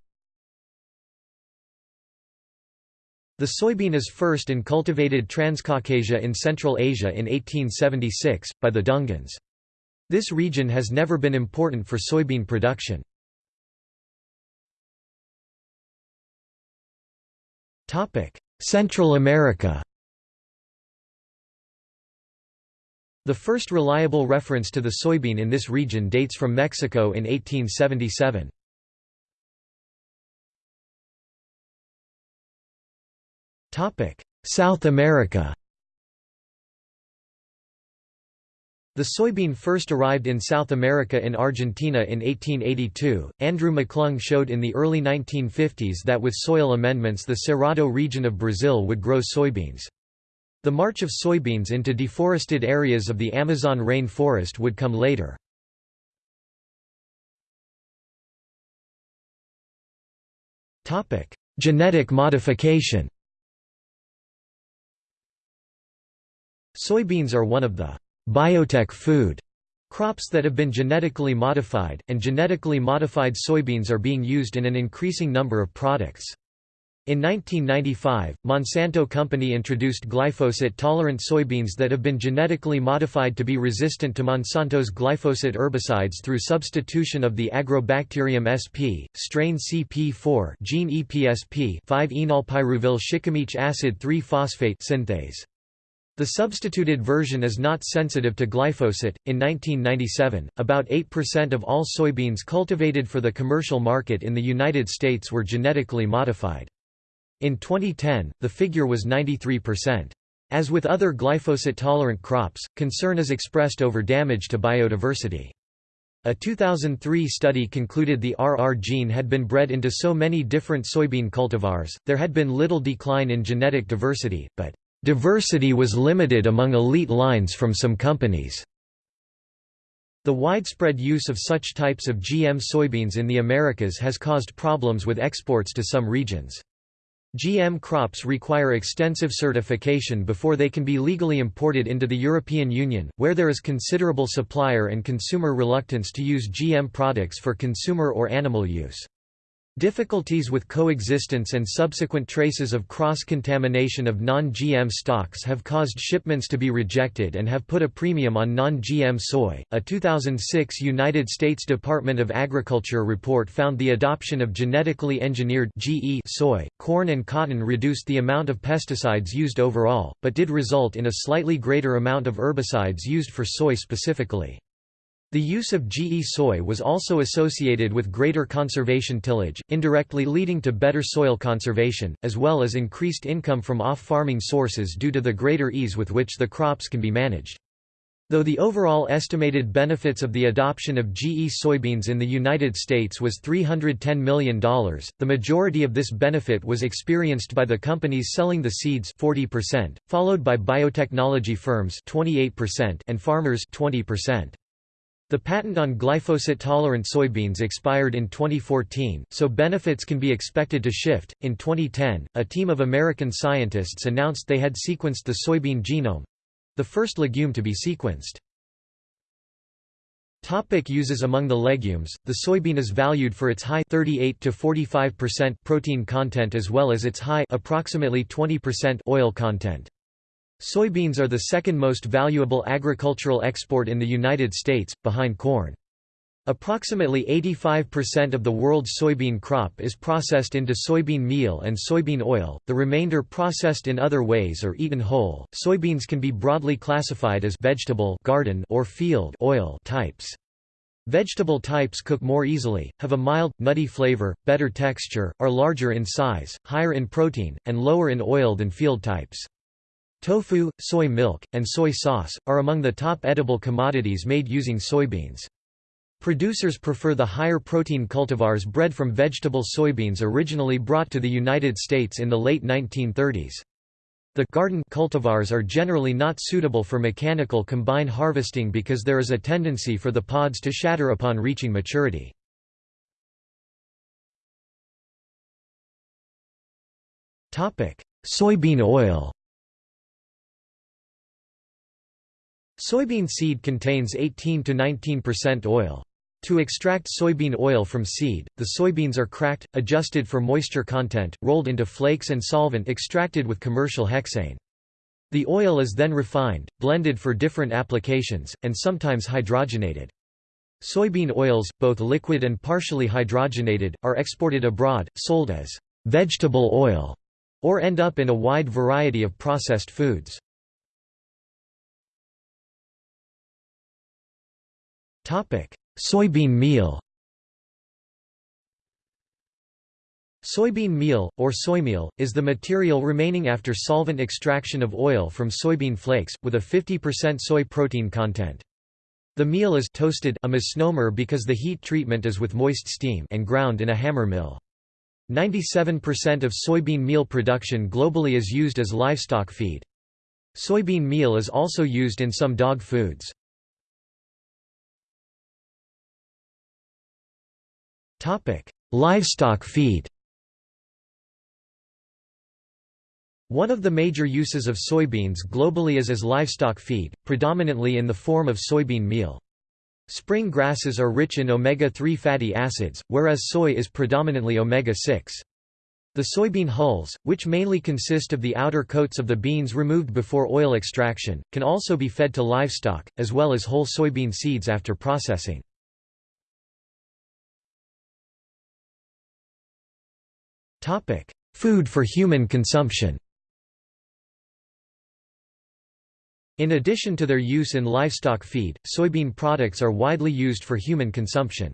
Speaker 1: The soybean is first in cultivated Transcaucasia in Central Asia in 1876, by the Dungans. This region has never been important for soybean production. Central America The first reliable reference to the soybean in this region dates from Mexico in 1877. Topic: South America. The soybean first arrived in South America in Argentina in 1882. Andrew McClung showed in the early 1950s that with soil amendments the Cerrado region of Brazil would grow soybeans. The march of soybeans into deforested areas of the Amazon rainforest would come later.
Speaker 2: Genetic modification
Speaker 1: Soybeans are one of the biotech food crops that have been genetically modified, and genetically modified soybeans are being used in an increasing number of products. In 1995, Monsanto Company introduced glyphosate-tolerant soybeans that have been genetically modified to be resistant to Monsanto's glyphosate herbicides through substitution of the Agrobacterium sp, strain CP4 gene EPSP 5-enolpyruvyl shikimic acid 3-phosphate synthase. The substituted version is not sensitive to glyphosate. In 1997, about 8% of all soybeans cultivated for the commercial market in the United States were genetically modified. In 2010, the figure was 93%. As with other glyphosate-tolerant crops, concern is expressed over damage to biodiversity. A 2003 study concluded the RR gene had been bred into so many different soybean cultivars, there had been little decline in genetic diversity, but Diversity was limited among elite lines from some companies. The widespread use of such types of GM soybeans in the Americas has caused problems with exports to some regions. GM crops require extensive certification before they can be legally imported into the European Union, where there is considerable supplier and consumer reluctance to use GM products for consumer or animal use. Difficulties with coexistence and subsequent traces of cross-contamination of non-GM stocks have caused shipments to be rejected and have put a premium on non-GM soy. A 2006 United States Department of Agriculture report found the adoption of genetically engineered GE soy, corn and cotton reduced the amount of pesticides used overall, but did result in a slightly greater amount of herbicides used for soy specifically. The use of GE soy was also associated with greater conservation tillage, indirectly leading to better soil conservation, as well as increased income from off-farming sources due to the greater ease with which the crops can be managed. Though the overall estimated benefits of the adoption of GE soybeans in the United States was $310 million, the majority of this benefit was experienced by the companies selling the seeds 40%, followed by biotechnology firms 28% and farmers 20%. The patent on glyphosate-tolerant soybeans expired in 2014, so benefits can be expected to shift. In 2010, a team of American scientists announced they had sequenced the soybean genome—the first legume to be sequenced. Topic uses Among the legumes, the soybean is valued for its high 38 to 45% protein content as well as its high approximately 20% oil content. Soybeans are the second most valuable agricultural export in the United States, behind corn. Approximately 85% of the world's soybean crop is processed into soybean meal and soybean oil, the remainder processed in other ways or eaten whole. Soybeans can be broadly classified as vegetable garden or field oil types. Vegetable types cook more easily, have a mild, nutty flavor, better texture, are larger in size, higher in protein, and lower in oil than field types. Tofu, soy milk, and soy sauce, are among the top edible commodities made using soybeans. Producers prefer the higher protein cultivars bred from vegetable soybeans originally brought to the United States in the late 1930s. The garden cultivars are generally not suitable for mechanical combine harvesting because there is a tendency for the pods to shatter upon reaching maturity.
Speaker 2: Soybean oil Soybean seed
Speaker 1: contains 18 to 19% oil. To extract soybean oil from seed, the soybeans are cracked, adjusted for moisture content, rolled into flakes and solvent extracted with commercial hexane. The oil is then refined, blended for different applications, and sometimes hydrogenated. Soybean oils, both liquid and partially hydrogenated, are exported abroad, sold as vegetable oil, or end up in a wide
Speaker 2: variety of processed foods. Soybean meal
Speaker 1: Soybean meal, or soymeal, is the material remaining after solvent extraction of oil from soybean flakes, with a 50% soy protein content. The meal is toasted a misnomer because the heat treatment is with moist steam and ground in a hammer mill. 97% of soybean meal production globally is used as livestock feed. Soybean meal is also used in some dog foods. Topic: Livestock feed. One of the major uses of soybeans globally is as livestock feed, predominantly in the form of soybean meal. Spring grasses are rich in omega-3 fatty acids, whereas soy is predominantly omega-6. The soybean hulls, which mainly consist of the outer coats of the beans removed before oil extraction, can also be fed to livestock, as well as whole soybean seeds after processing.
Speaker 2: Topic: Food for human consumption.
Speaker 1: In addition to their use in livestock feed, soybean products are widely used for human consumption.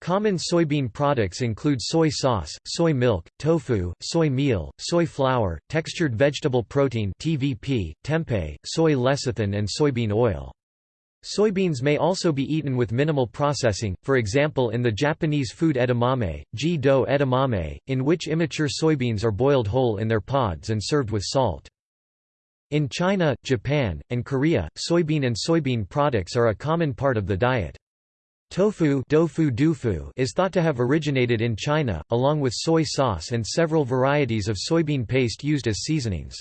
Speaker 1: Common soybean products include soy sauce, soy milk, tofu, soy meal, soy flour, textured vegetable protein (TVP), tempeh, soy lecithin and soybean oil. Soybeans may also be eaten with minimal processing, for example in the Japanese food edamame, ji-do edamame, in which immature soybeans are boiled whole in their pods and served with salt. In China, Japan, and Korea, soybean and soybean products are a common part of the diet. Tofu is thought to have originated in China, along with soy sauce and several varieties of soybean paste used as seasonings.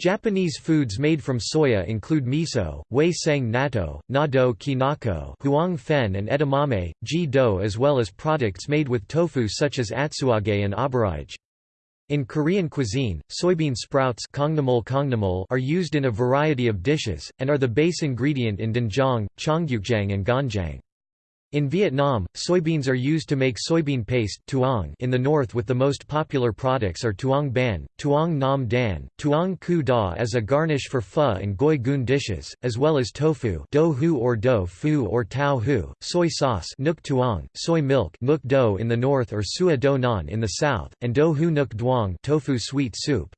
Speaker 1: Japanese foods made from soya include miso, wei sang natto, nado kinako huang fen and edamame, ji do as well as products made with tofu such as atsuage and aburage. In Korean cuisine, soybean sprouts are used in a variety of dishes, and are the base ingredient in doenjang, cheonggukjang and ganjang. In Vietnam, soybeans are used to make soybean paste tuong in the north with the most popular products are tuong ban, tuong nam dan, tuong cu da as a garnish for pho and goi goon dishes, as well as tofu do hu) or do fu or tau hu, soy sauce nuk tuong, soy milk nuk do in the north or sua do nan in the south, and do hu nuk duong tofu sweet soup.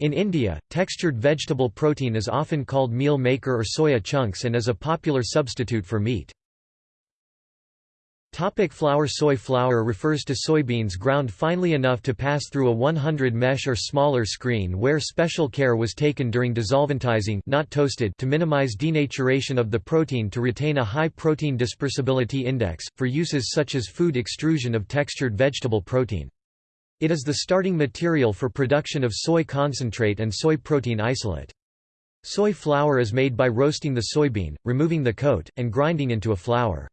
Speaker 1: In India, textured vegetable protein is often called meal maker or soya chunks and is a popular substitute for meat. Topic flour Soy flour refers to soybeans ground finely enough to pass through a 100 mesh or smaller screen where special care was taken during desolventizing not toasted to minimize denaturation of the protein to retain a high protein dispersibility index, for uses such as food extrusion of textured vegetable protein. It is the starting material for production of soy concentrate and soy protein isolate. Soy flour is made by roasting the soybean, removing the coat, and grinding into a flour.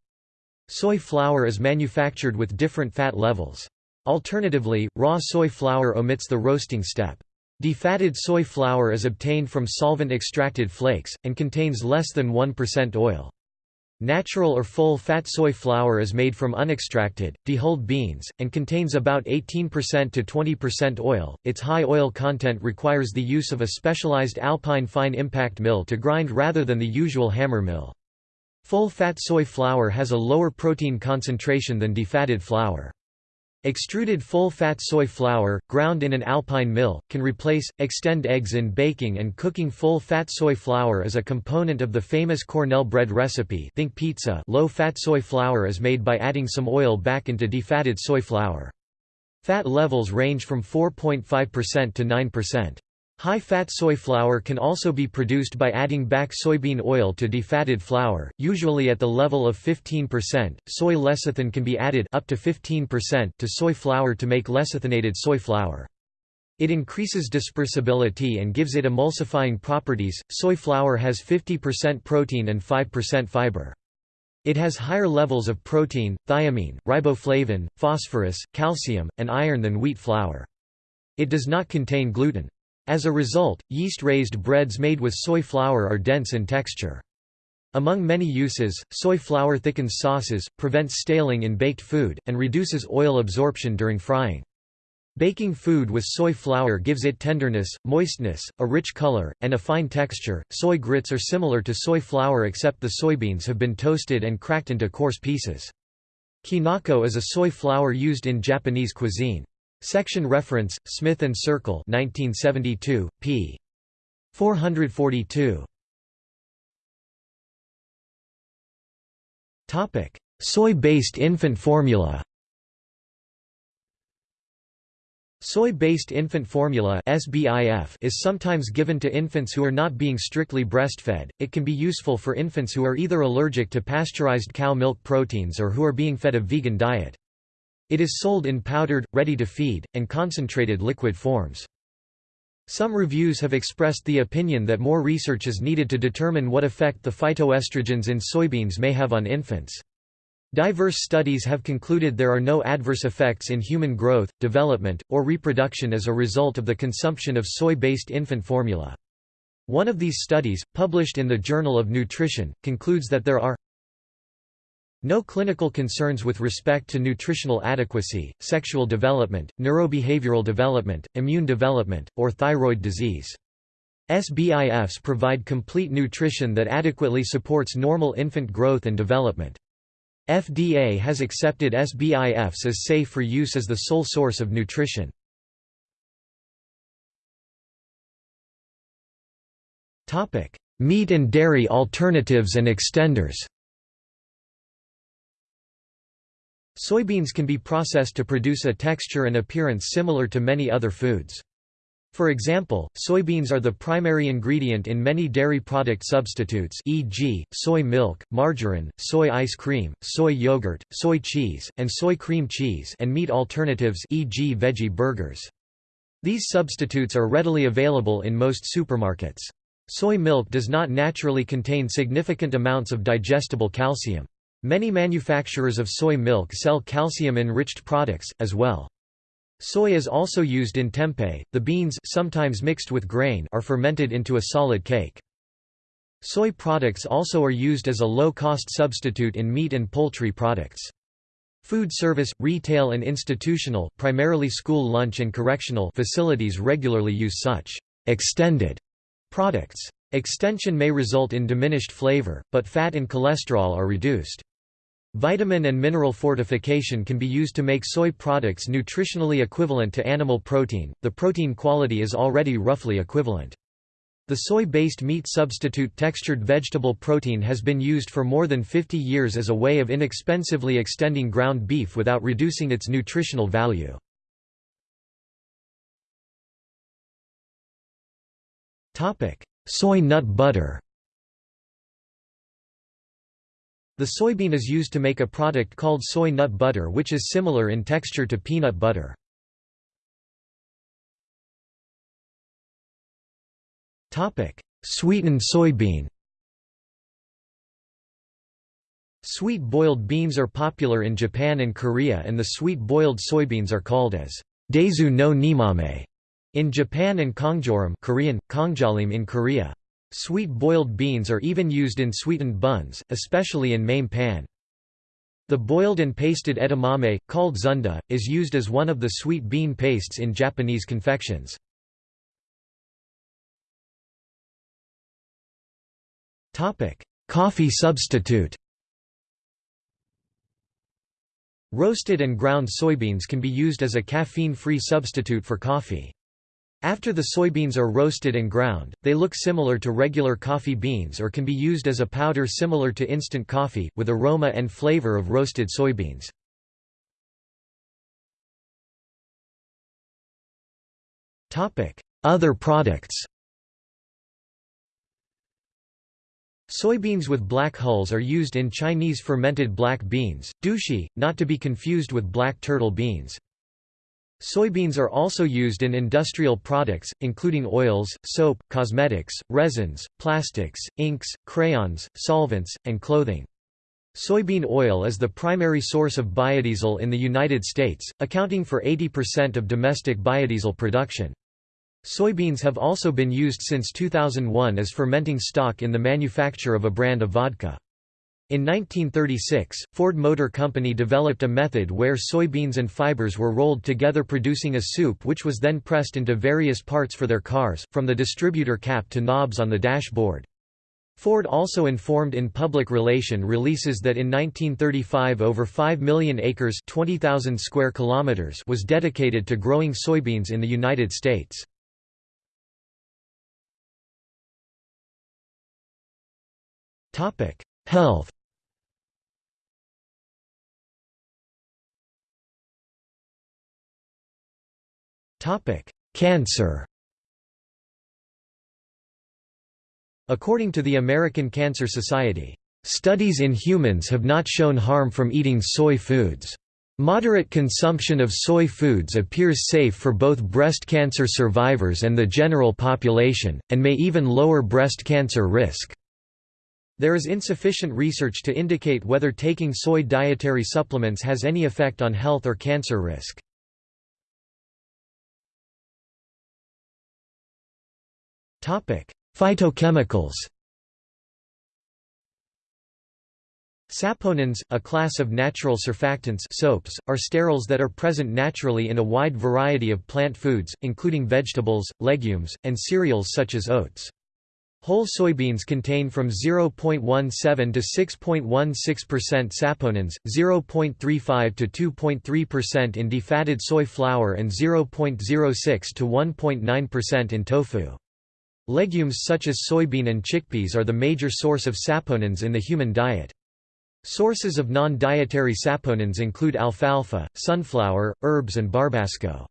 Speaker 1: Soy flour is manufactured with different fat levels. Alternatively, raw soy flour omits the roasting step. Defatted soy flour is obtained from solvent-extracted flakes, and contains less than 1% oil. Natural or full-fat soy flour is made from unextracted, dehulled beans, and contains about 18% to 20% oil. Its high oil content requires the use of a specialized alpine fine impact mill to grind rather than the usual hammer mill. Full-fat soy flour has a lower protein concentration than defatted flour. Extruded full-fat soy flour, ground in an alpine mill, can replace, extend eggs in baking and cooking full-fat soy flour is a component of the famous Cornell bread recipe think pizza low-fat soy flour is made by adding some oil back into defatted soy flour. Fat levels range from 4.5% to 9%. High-fat soy flour can also be produced by adding back soybean oil to defatted flour, usually at the level of 15%. Soy lecithin can be added up to 15% to soy flour to make lecithinated soy flour. It increases dispersibility and gives it emulsifying properties. Soy flour has 50% protein and 5% fiber. It has higher levels of protein, thiamine, riboflavin, phosphorus, calcium, and iron than wheat flour. It does not contain gluten. As a result, yeast-raised breads made with soy flour are dense in texture. Among many uses, soy flour thickens sauces, prevents staling in baked food, and reduces oil absorption during frying. Baking food with soy flour gives it tenderness, moistness, a rich color, and a fine texture. Soy grits are similar to soy flour except the soybeans have been toasted and cracked into coarse pieces. Kinako is a soy flour used in Japanese cuisine. Section reference, Smith and Circle 1972, p. 442.
Speaker 2: Soy-based infant formula
Speaker 1: Soy-based infant formula is sometimes given to infants who are not being strictly breastfed. It can be useful for infants who are either allergic to pasteurized cow milk proteins or who are being fed a vegan diet. It is sold in powdered, ready-to-feed, and concentrated liquid forms. Some reviews have expressed the opinion that more research is needed to determine what effect the phytoestrogens in soybeans may have on infants. Diverse studies have concluded there are no adverse effects in human growth, development, or reproduction as a result of the consumption of soy-based infant formula. One of these studies, published in the Journal of Nutrition, concludes that there are no clinical concerns with respect to nutritional adequacy, sexual development, neurobehavioral development, immune development, or thyroid disease. SBIFs provide complete nutrition that adequately supports normal infant growth and development. FDA has accepted SBIFs as safe for use as the sole source of nutrition.
Speaker 2: Meat and dairy alternatives and
Speaker 1: extenders Soybeans can be processed to produce a texture and appearance similar to many other foods. For example, soybeans are the primary ingredient in many dairy product substitutes e.g., soy milk, margarine, soy ice cream, soy yogurt, soy cheese, and soy cream cheese and meat alternatives e.g. veggie burgers. These substitutes are readily available in most supermarkets. Soy milk does not naturally contain significant amounts of digestible calcium. Many manufacturers of soy milk sell calcium-enriched products, as well. Soy is also used in tempeh. The beans sometimes mixed with grain are fermented into a solid cake. Soy products also are used as a low-cost substitute in meat and poultry products. Food service, retail and institutional primarily school lunch and correctional facilities regularly use such extended products. Extension may result in diminished flavor, but fat and cholesterol are reduced. Vitamin and mineral fortification can be used to make soy products nutritionally equivalent to animal protein, the protein quality is already roughly equivalent. The soy-based meat substitute textured vegetable protein has been used for more than 50 years as a way of inexpensively extending ground beef without reducing its nutritional value.
Speaker 2: Soy nut butter The soybean is used to make a product called soy nut butter which is similar in texture to peanut butter. Sweetened soybean
Speaker 1: Sweet boiled beans are popular in Japan and Korea and the sweet boiled soybeans are called as daizu no nimame in Japan and kongjoram Korean, kongjalim in Korea. Sweet boiled beans are even used in sweetened buns, especially in Main Pan. The boiled and pasted edamame, called zunda, is used as one of the sweet bean pastes in Japanese confections. Coffee substitute Roasted and ground soybeans can be used as a caffeine-free substitute for coffee. After the soybeans are roasted and ground, they look similar to regular coffee beans or can be used as a powder similar to instant coffee, with aroma and flavor of roasted soybeans.
Speaker 2: Other products
Speaker 1: Soybeans with black hulls are used in Chinese fermented black beans, douchi, not to be confused with black turtle beans, Soybeans are also used in industrial products, including oils, soap, cosmetics, resins, plastics, inks, crayons, solvents, and clothing. Soybean oil is the primary source of biodiesel in the United States, accounting for 80% of domestic biodiesel production. Soybeans have also been used since 2001 as fermenting stock in the manufacture of a brand of vodka. In 1936, Ford Motor Company developed a method where soybeans and fibers were rolled together producing a soup which was then pressed into various parts for their cars, from the distributor cap to knobs on the dashboard. Ford also informed in public relation releases that in 1935 over 5 million acres 20,000 square kilometers was dedicated to growing soybeans in the United States.
Speaker 2: Health Cancer
Speaker 1: According to the American Cancer Society, "...studies in humans have not shown harm from eating soy foods. Moderate consumption of soy foods appears safe for both breast cancer survivors and the general population, and may even lower breast cancer risk." There is insufficient research to indicate whether taking soy dietary supplements has any effect on health or cancer
Speaker 2: risk. Phytochemicals
Speaker 1: Saponins, a class of natural surfactants soaps, are sterols that are present naturally in a wide variety of plant foods, including vegetables, legumes, and cereals such as oats. Whole soybeans contain from 0.17 to 6.16% saponins, 0.35 to 2.3% in defatted soy flour and 0.06 to 1.9% in tofu. Legumes such as soybean and chickpeas are the major source of saponins in the human diet. Sources of non-dietary saponins include alfalfa, sunflower, herbs and barbasco.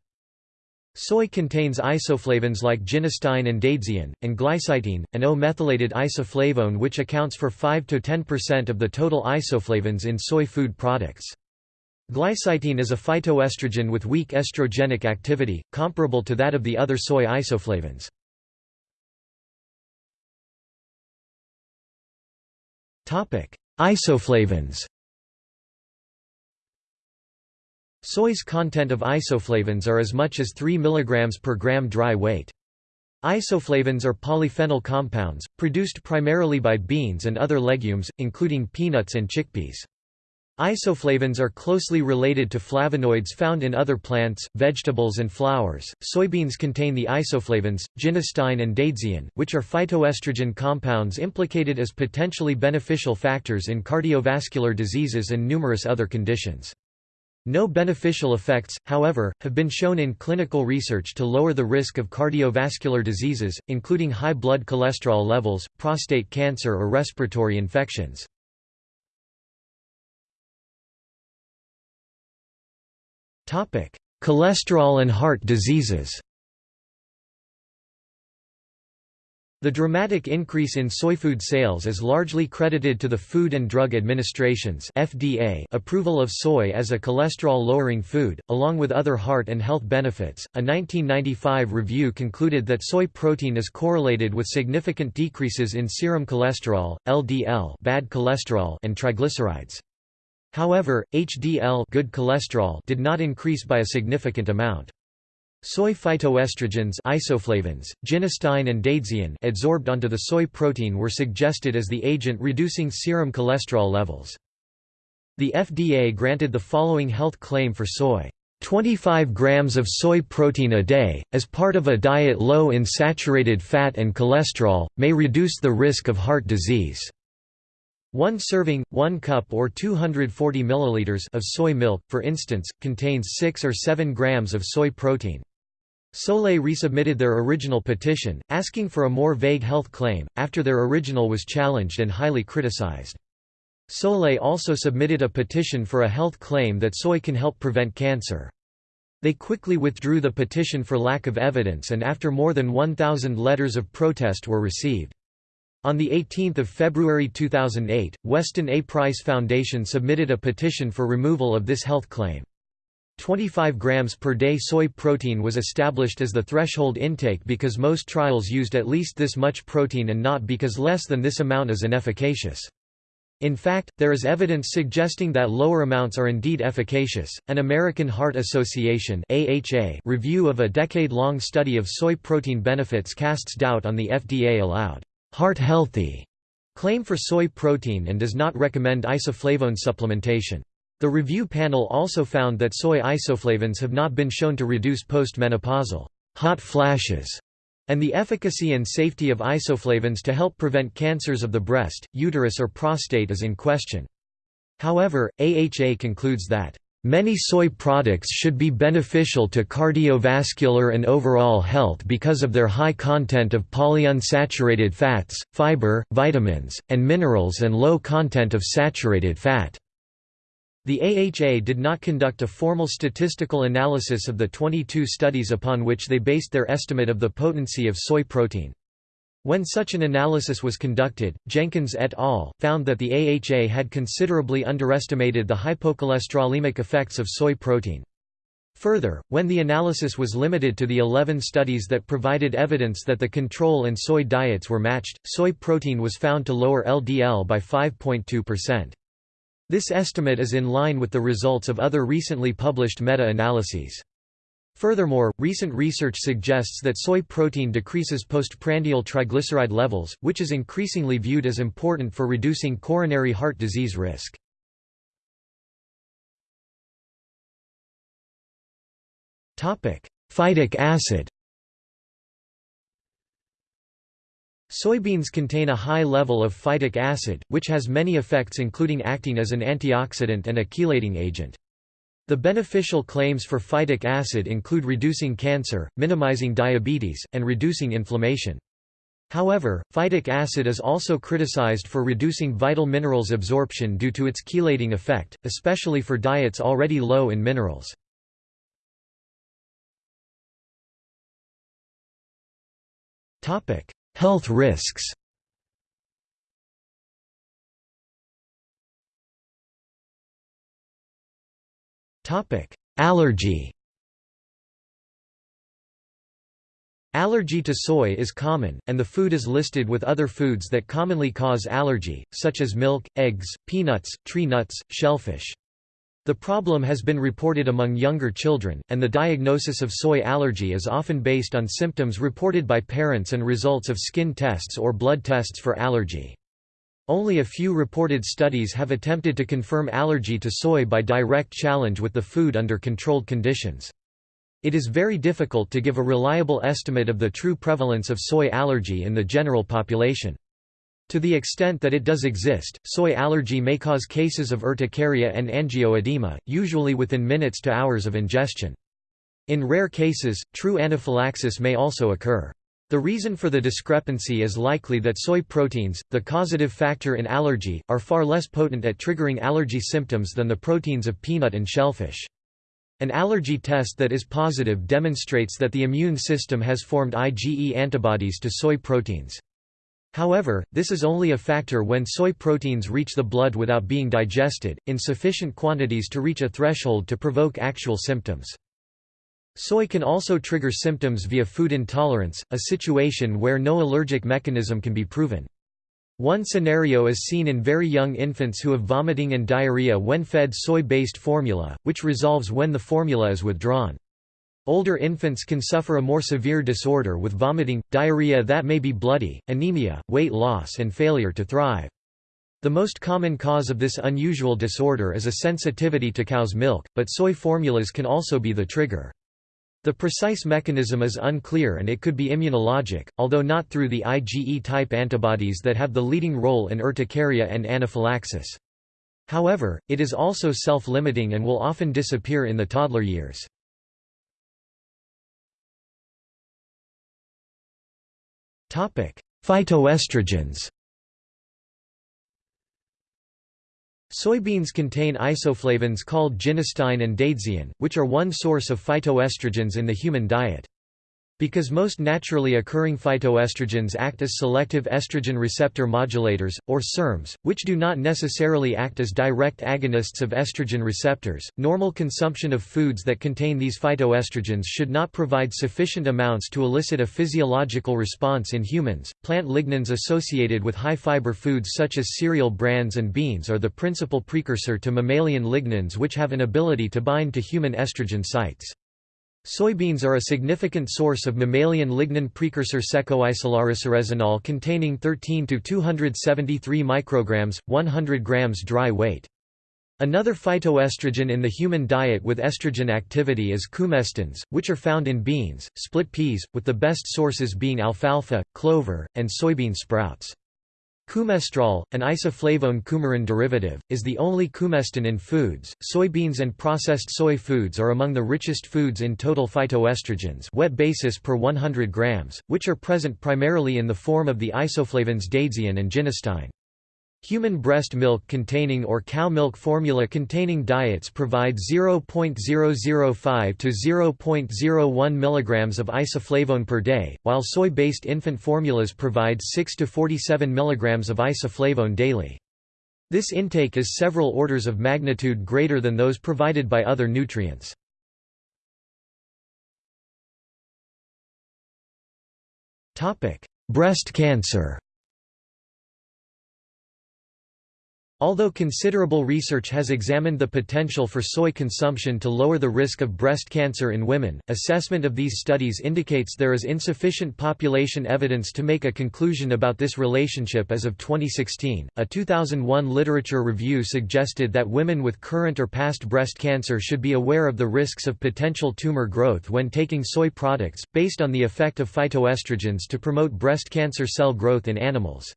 Speaker 1: Soy contains isoflavones like genistein and daidzein, and glycitein, an O-methylated isoflavone which accounts for 5–10% of the total isoflavones in soy food products. Glycitein is a phytoestrogen with weak estrogenic activity, comparable to that of the other soy isoflavones. Isoflavins Soy's content of isoflavins are as much as 3 mg per gram dry weight. Isoflavins are polyphenol compounds, produced primarily by beans and other legumes, including peanuts and chickpeas. Isoflavins are closely related to flavonoids found in other plants, vegetables and flowers. Soybeans contain the isoflavins, genistein and daidzein, which are phytoestrogen compounds implicated as potentially beneficial factors in cardiovascular diseases and numerous other conditions. No beneficial effects, however, have been shown in clinical research to lower the risk of cardiovascular diseases, including high blood cholesterol levels, prostate cancer or respiratory infections. Cholesterol and heart diseases The dramatic increase in soyfood sales is largely credited to the Food and Drug Administration's FDA approval of soy as a cholesterol-lowering food, along with other heart and health benefits. A 1995 review concluded that soy protein is correlated with significant decreases in serum cholesterol, LDL, bad cholesterol, and triglycerides. However, HDL good cholesterol did not increase by a significant amount. Soy phytoestrogens isoflavins, genistein, and daidzein adsorbed onto the soy protein were suggested as the agent reducing serum cholesterol levels. The FDA granted the following health claim for soy. 25 grams of soy protein a day, as part of a diet low in saturated fat and cholesterol, may reduce the risk of heart disease. One serving, 1 cup or 240 milliliters of soy milk, for instance, contains 6 or 7 grams of soy protein. Solae resubmitted their original petition, asking for a more vague health claim, after their original was challenged and highly criticized. Solae also submitted a petition for a health claim that soy can help prevent cancer. They quickly withdrew the petition for lack of evidence and after more than 1,000 letters of protest were received. On 18 February 2008, Weston A. Price Foundation submitted a petition for removal of this health claim. 25 grams per day soy protein was established as the threshold intake because most trials used at least this much protein and not because less than this amount is inefficacious. In fact, there is evidence suggesting that lower amounts are indeed efficacious. An American Heart Association (AHA) review of a decade-long study of soy protein benefits casts doubt on the FDA allowed heart healthy claim for soy protein and does not recommend isoflavone supplementation. The review panel also found that soy isoflavones have not been shown to reduce postmenopausal hot flashes and the efficacy and safety of isoflavones to help prevent cancers of the breast, uterus or prostate is in question. However, AHA concludes that Many soy products should be beneficial to cardiovascular and overall health because of their high content of polyunsaturated fats, fiber, vitamins, and minerals and low content of saturated fat. The AHA did not conduct a formal statistical analysis of the 22 studies upon which they based their estimate of the potency of soy protein. When such an analysis was conducted, Jenkins et al. found that the AHA had considerably underestimated the hypocholesterolemic effects of soy protein. Further, when the analysis was limited to the 11 studies that provided evidence that the control and soy diets were matched, soy protein was found to lower LDL by 5.2%. This estimate is in line with the results of other recently published meta-analyses. Furthermore, recent research suggests that soy protein decreases postprandial triglyceride levels, which is increasingly viewed as important for reducing coronary
Speaker 2: heart disease risk. Phytic acid
Speaker 1: Soybeans contain a high level of phytic acid, which has many effects including acting as an antioxidant and a chelating agent. The beneficial claims for phytic acid include reducing cancer, minimizing diabetes, and reducing inflammation. However, phytic acid is also criticized for reducing vital minerals absorption due to its chelating effect, especially for diets already low in minerals.
Speaker 2: Health risks Allergy
Speaker 1: Allergy to soy is common, and the food is listed with other foods that commonly cause allergy, such as milk, eggs, peanuts, tree nuts, shellfish. The problem has been reported among younger children, and the diagnosis of soy allergy is often based on symptoms reported by parents and results of skin tests or blood tests for allergy. Only a few reported studies have attempted to confirm allergy to soy by direct challenge with the food under controlled conditions. It is very difficult to give a reliable estimate of the true prevalence of soy allergy in the general population. To the extent that it does exist, soy allergy may cause cases of urticaria and angioedema, usually within minutes to hours of ingestion. In rare cases, true anaphylaxis may also occur. The reason for the discrepancy is likely that soy proteins, the causative factor in allergy, are far less potent at triggering allergy symptoms than the proteins of peanut and shellfish. An allergy test that is positive demonstrates that the immune system has formed IgE antibodies to soy proteins. However, this is only a factor when soy proteins reach the blood without being digested, in sufficient quantities to reach a threshold to provoke actual symptoms. Soy can also trigger symptoms via food intolerance, a situation where no allergic mechanism can be proven. One scenario is seen in very young infants who have vomiting and diarrhea when fed soy-based formula, which resolves when the formula is withdrawn. Older infants can suffer a more severe disorder with vomiting, diarrhea that may be bloody, anemia, weight loss and failure to thrive. The most common cause of this unusual disorder is a sensitivity to cow's milk, but soy formulas can also be the trigger. The precise mechanism is unclear and it could be immunologic, although not through the IgE-type antibodies that have the leading role in urticaria and anaphylaxis. However, it is also self-limiting and will often disappear in the toddler years. Phytoestrogens Soybeans contain isoflavins called genistein and daidzein, which are one source of phytoestrogens in the human diet. Because most naturally occurring phytoestrogens act as selective estrogen receptor modulators, or SERMs, which do not necessarily act as direct agonists of estrogen receptors, normal consumption of foods that contain these phytoestrogens should not provide sufficient amounts to elicit a physiological response in humans. Plant lignans associated with high fiber foods such as cereal brands and beans are the principal precursor to mammalian lignans, which have an ability to bind to human estrogen sites. Soybeans are a significant source of mammalian lignin precursor secoisolariciresinol containing 13 to 273 micrograms, 100 grams dry weight. Another phytoestrogen in the human diet with estrogen activity is coumestans, which are found in beans, split peas, with the best sources being alfalfa, clover, and soybean sprouts. Coumestrol, an isoflavone coumarin derivative, is the only coumestan in foods. Soybeans and processed soy foods are among the richest foods in total phytoestrogens, wet basis per 100 grams, which are present primarily in the form of the isoflavones daidzein and genistein. Human breast milk containing or cow milk formula containing diets provide 0.005 to 0.01 mg of isoflavone per day, while soy-based infant formulas provide 6 to 47 mg of isoflavone daily. This intake is several orders of magnitude greater than those provided by other nutrients.
Speaker 2: Breast cancer
Speaker 1: Although considerable research has examined the potential for soy consumption to lower the risk of breast cancer in women, assessment of these studies indicates there is insufficient population evidence to make a conclusion about this relationship as of 2016. A 2001 literature review suggested that women with current or past breast cancer should be aware of the risks of potential tumor growth when taking soy products, based on the effect of phytoestrogens to promote breast cancer cell growth in animals.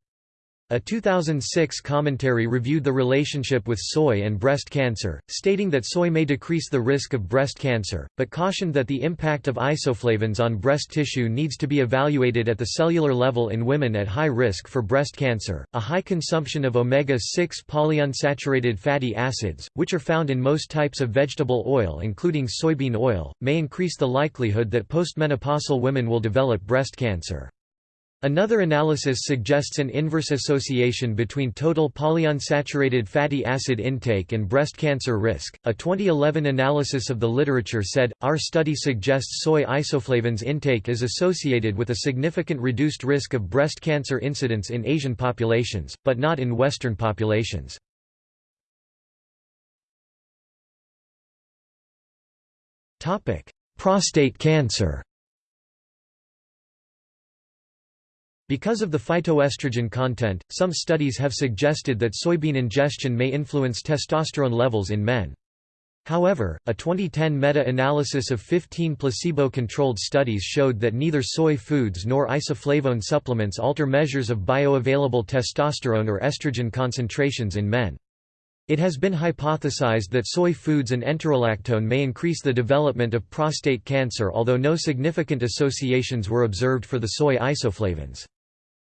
Speaker 1: A 2006 commentary reviewed the relationship with soy and breast cancer, stating that soy may decrease the risk of breast cancer, but cautioned that the impact of isoflavones on breast tissue needs to be evaluated at the cellular level in women at high risk for breast cancer. A high consumption of omega 6 polyunsaturated fatty acids, which are found in most types of vegetable oil including soybean oil, may increase the likelihood that postmenopausal women will develop breast cancer. Another analysis suggests an inverse association between total polyunsaturated fatty acid intake and breast cancer risk. A 2011 analysis of the literature said, Our study suggests soy isoflavones intake is associated with a significant reduced risk of breast cancer incidence in Asian populations, but not in Western populations. Prostate cancer Because of the phytoestrogen content, some studies have suggested that soybean ingestion may influence testosterone levels in men. However, a 2010 meta-analysis of 15 placebo-controlled studies showed that neither soy foods nor isoflavone supplements alter measures of bioavailable testosterone or estrogen concentrations in men. It has been hypothesized that soy foods and enterolactone may increase the development of prostate cancer although no significant associations were observed for the soy isoflavones.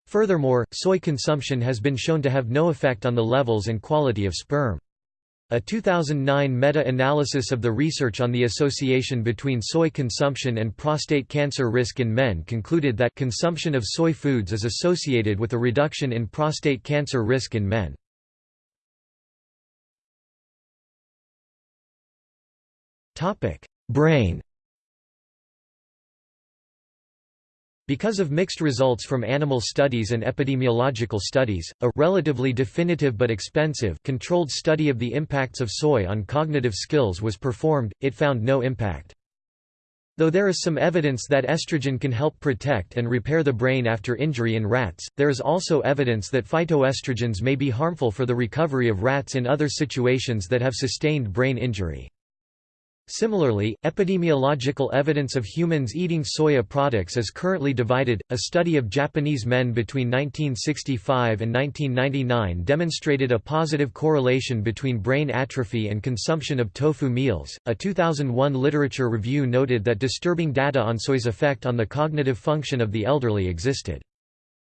Speaker 1: Furthermore, soy consumption has been shown to have no effect on the levels and quality of sperm. A 2009 meta-analysis of the research on the association between soy consumption and prostate cancer risk in men concluded that consumption of soy foods is associated with a reduction in prostate cancer risk in men. Brain Because of mixed results from animal studies and epidemiological studies, a relatively definitive but expensive controlled study of the impacts of soy on cognitive skills was performed, it found no impact. Though there is some evidence that estrogen can help protect and repair the brain after injury in rats, there is also evidence that phytoestrogens may be harmful for the recovery of rats in other situations that have sustained brain injury. Similarly, epidemiological evidence of humans eating soya products is currently divided. A study of Japanese men between 1965 and 1999 demonstrated a positive correlation between brain atrophy and consumption of tofu meals. A 2001 literature review noted that disturbing data on soy's effect on the cognitive function of the elderly existed.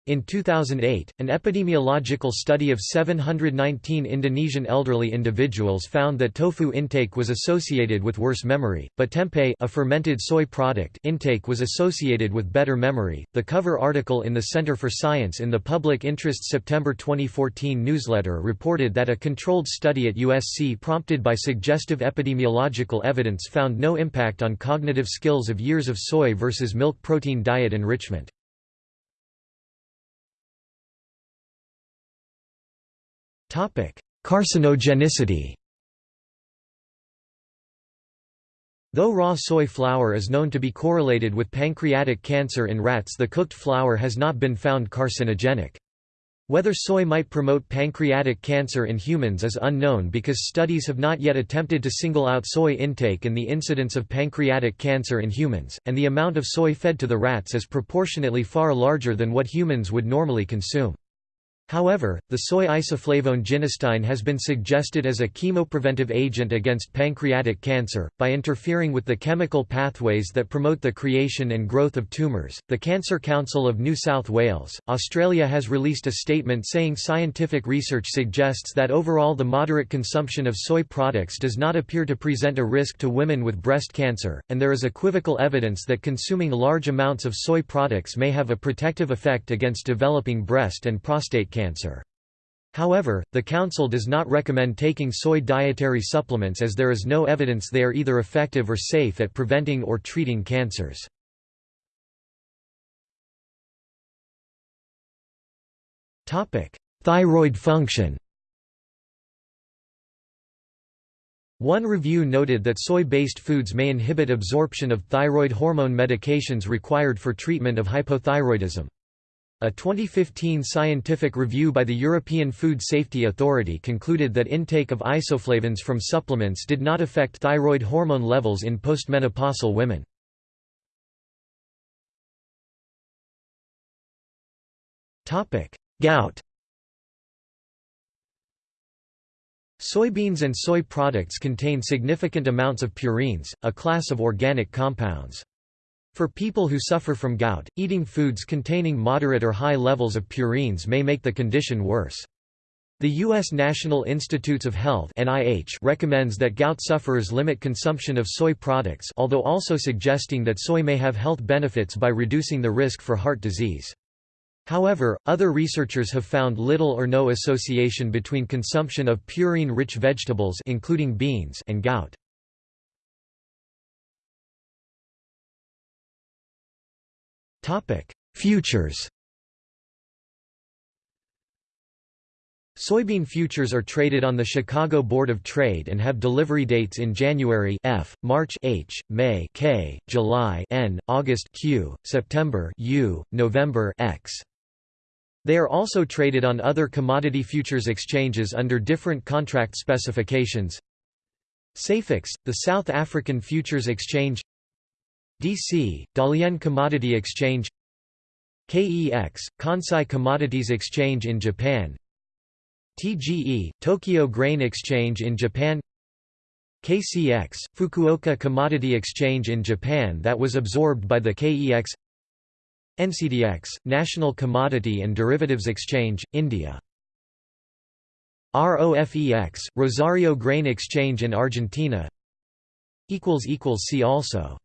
Speaker 1: In 2008, an epidemiological study of 719 Indonesian elderly individuals found that tofu intake was associated with worse memory, but tempeh, a fermented soy product, intake was associated with better memory. The cover article in the Center for Science in the Public Interest September 2014 newsletter reported that a controlled study at USC prompted by suggestive epidemiological evidence found no impact on cognitive skills of years of soy versus milk protein diet enrichment. Carcinogenicity Though raw soy flour is known to be correlated with pancreatic cancer in rats the cooked flour has not been found carcinogenic. Whether soy might promote pancreatic cancer in humans is unknown because studies have not yet attempted to single out soy intake and the incidence of pancreatic cancer in humans, and the amount of soy fed to the rats is proportionately far larger than what humans would normally consume. However, the soy isoflavone genistein has been suggested as a chemopreventive agent against pancreatic cancer. By interfering with the chemical pathways that promote the creation and growth of tumours, the Cancer Council of New South Wales, Australia has released a statement saying scientific research suggests that overall the moderate consumption of soy products does not appear to present a risk to women with breast cancer, and there is equivocal evidence that consuming large amounts of soy products may have a protective effect against developing breast and prostate cancer cancer. However, the Council does not recommend taking soy dietary supplements as there is no evidence they are either effective or safe at preventing or treating cancers.
Speaker 2: Thyroid function
Speaker 1: One review noted that soy-based foods may inhibit absorption of thyroid hormone medications required for treatment of hypothyroidism. A 2015 scientific review by the European Food Safety Authority concluded that intake of isoflavones from supplements did not affect thyroid hormone levels in postmenopausal women. Gout Soybeans and soy products contain significant amounts of purines, a class of organic compounds. For people who suffer from gout, eating foods containing moderate or high levels of purines may make the condition worse. The U.S. National Institutes of Health (NIH) recommends that gout sufferers limit consumption of soy products, although also suggesting that soy may have health benefits by reducing the risk for heart disease. However, other researchers have found little or no association between consumption of purine-rich vegetables including beans and gout.
Speaker 2: Topic: Futures.
Speaker 1: Soybean futures are traded on the Chicago Board of Trade and have delivery dates in January F, March H, May K, July N, August Q, September U, November X. They are also traded on other commodity futures exchanges under different contract specifications. SAFEX, the South African Futures Exchange DC, Dalian Commodity Exchange KEX, Kansai Commodities Exchange in Japan TGE, Tokyo Grain Exchange in Japan KCX, Fukuoka Commodity Exchange in Japan that was absorbed by the KEX NCDX, National Commodity and Derivatives Exchange, India ROFEX, Rosario Grain Exchange in Argentina See also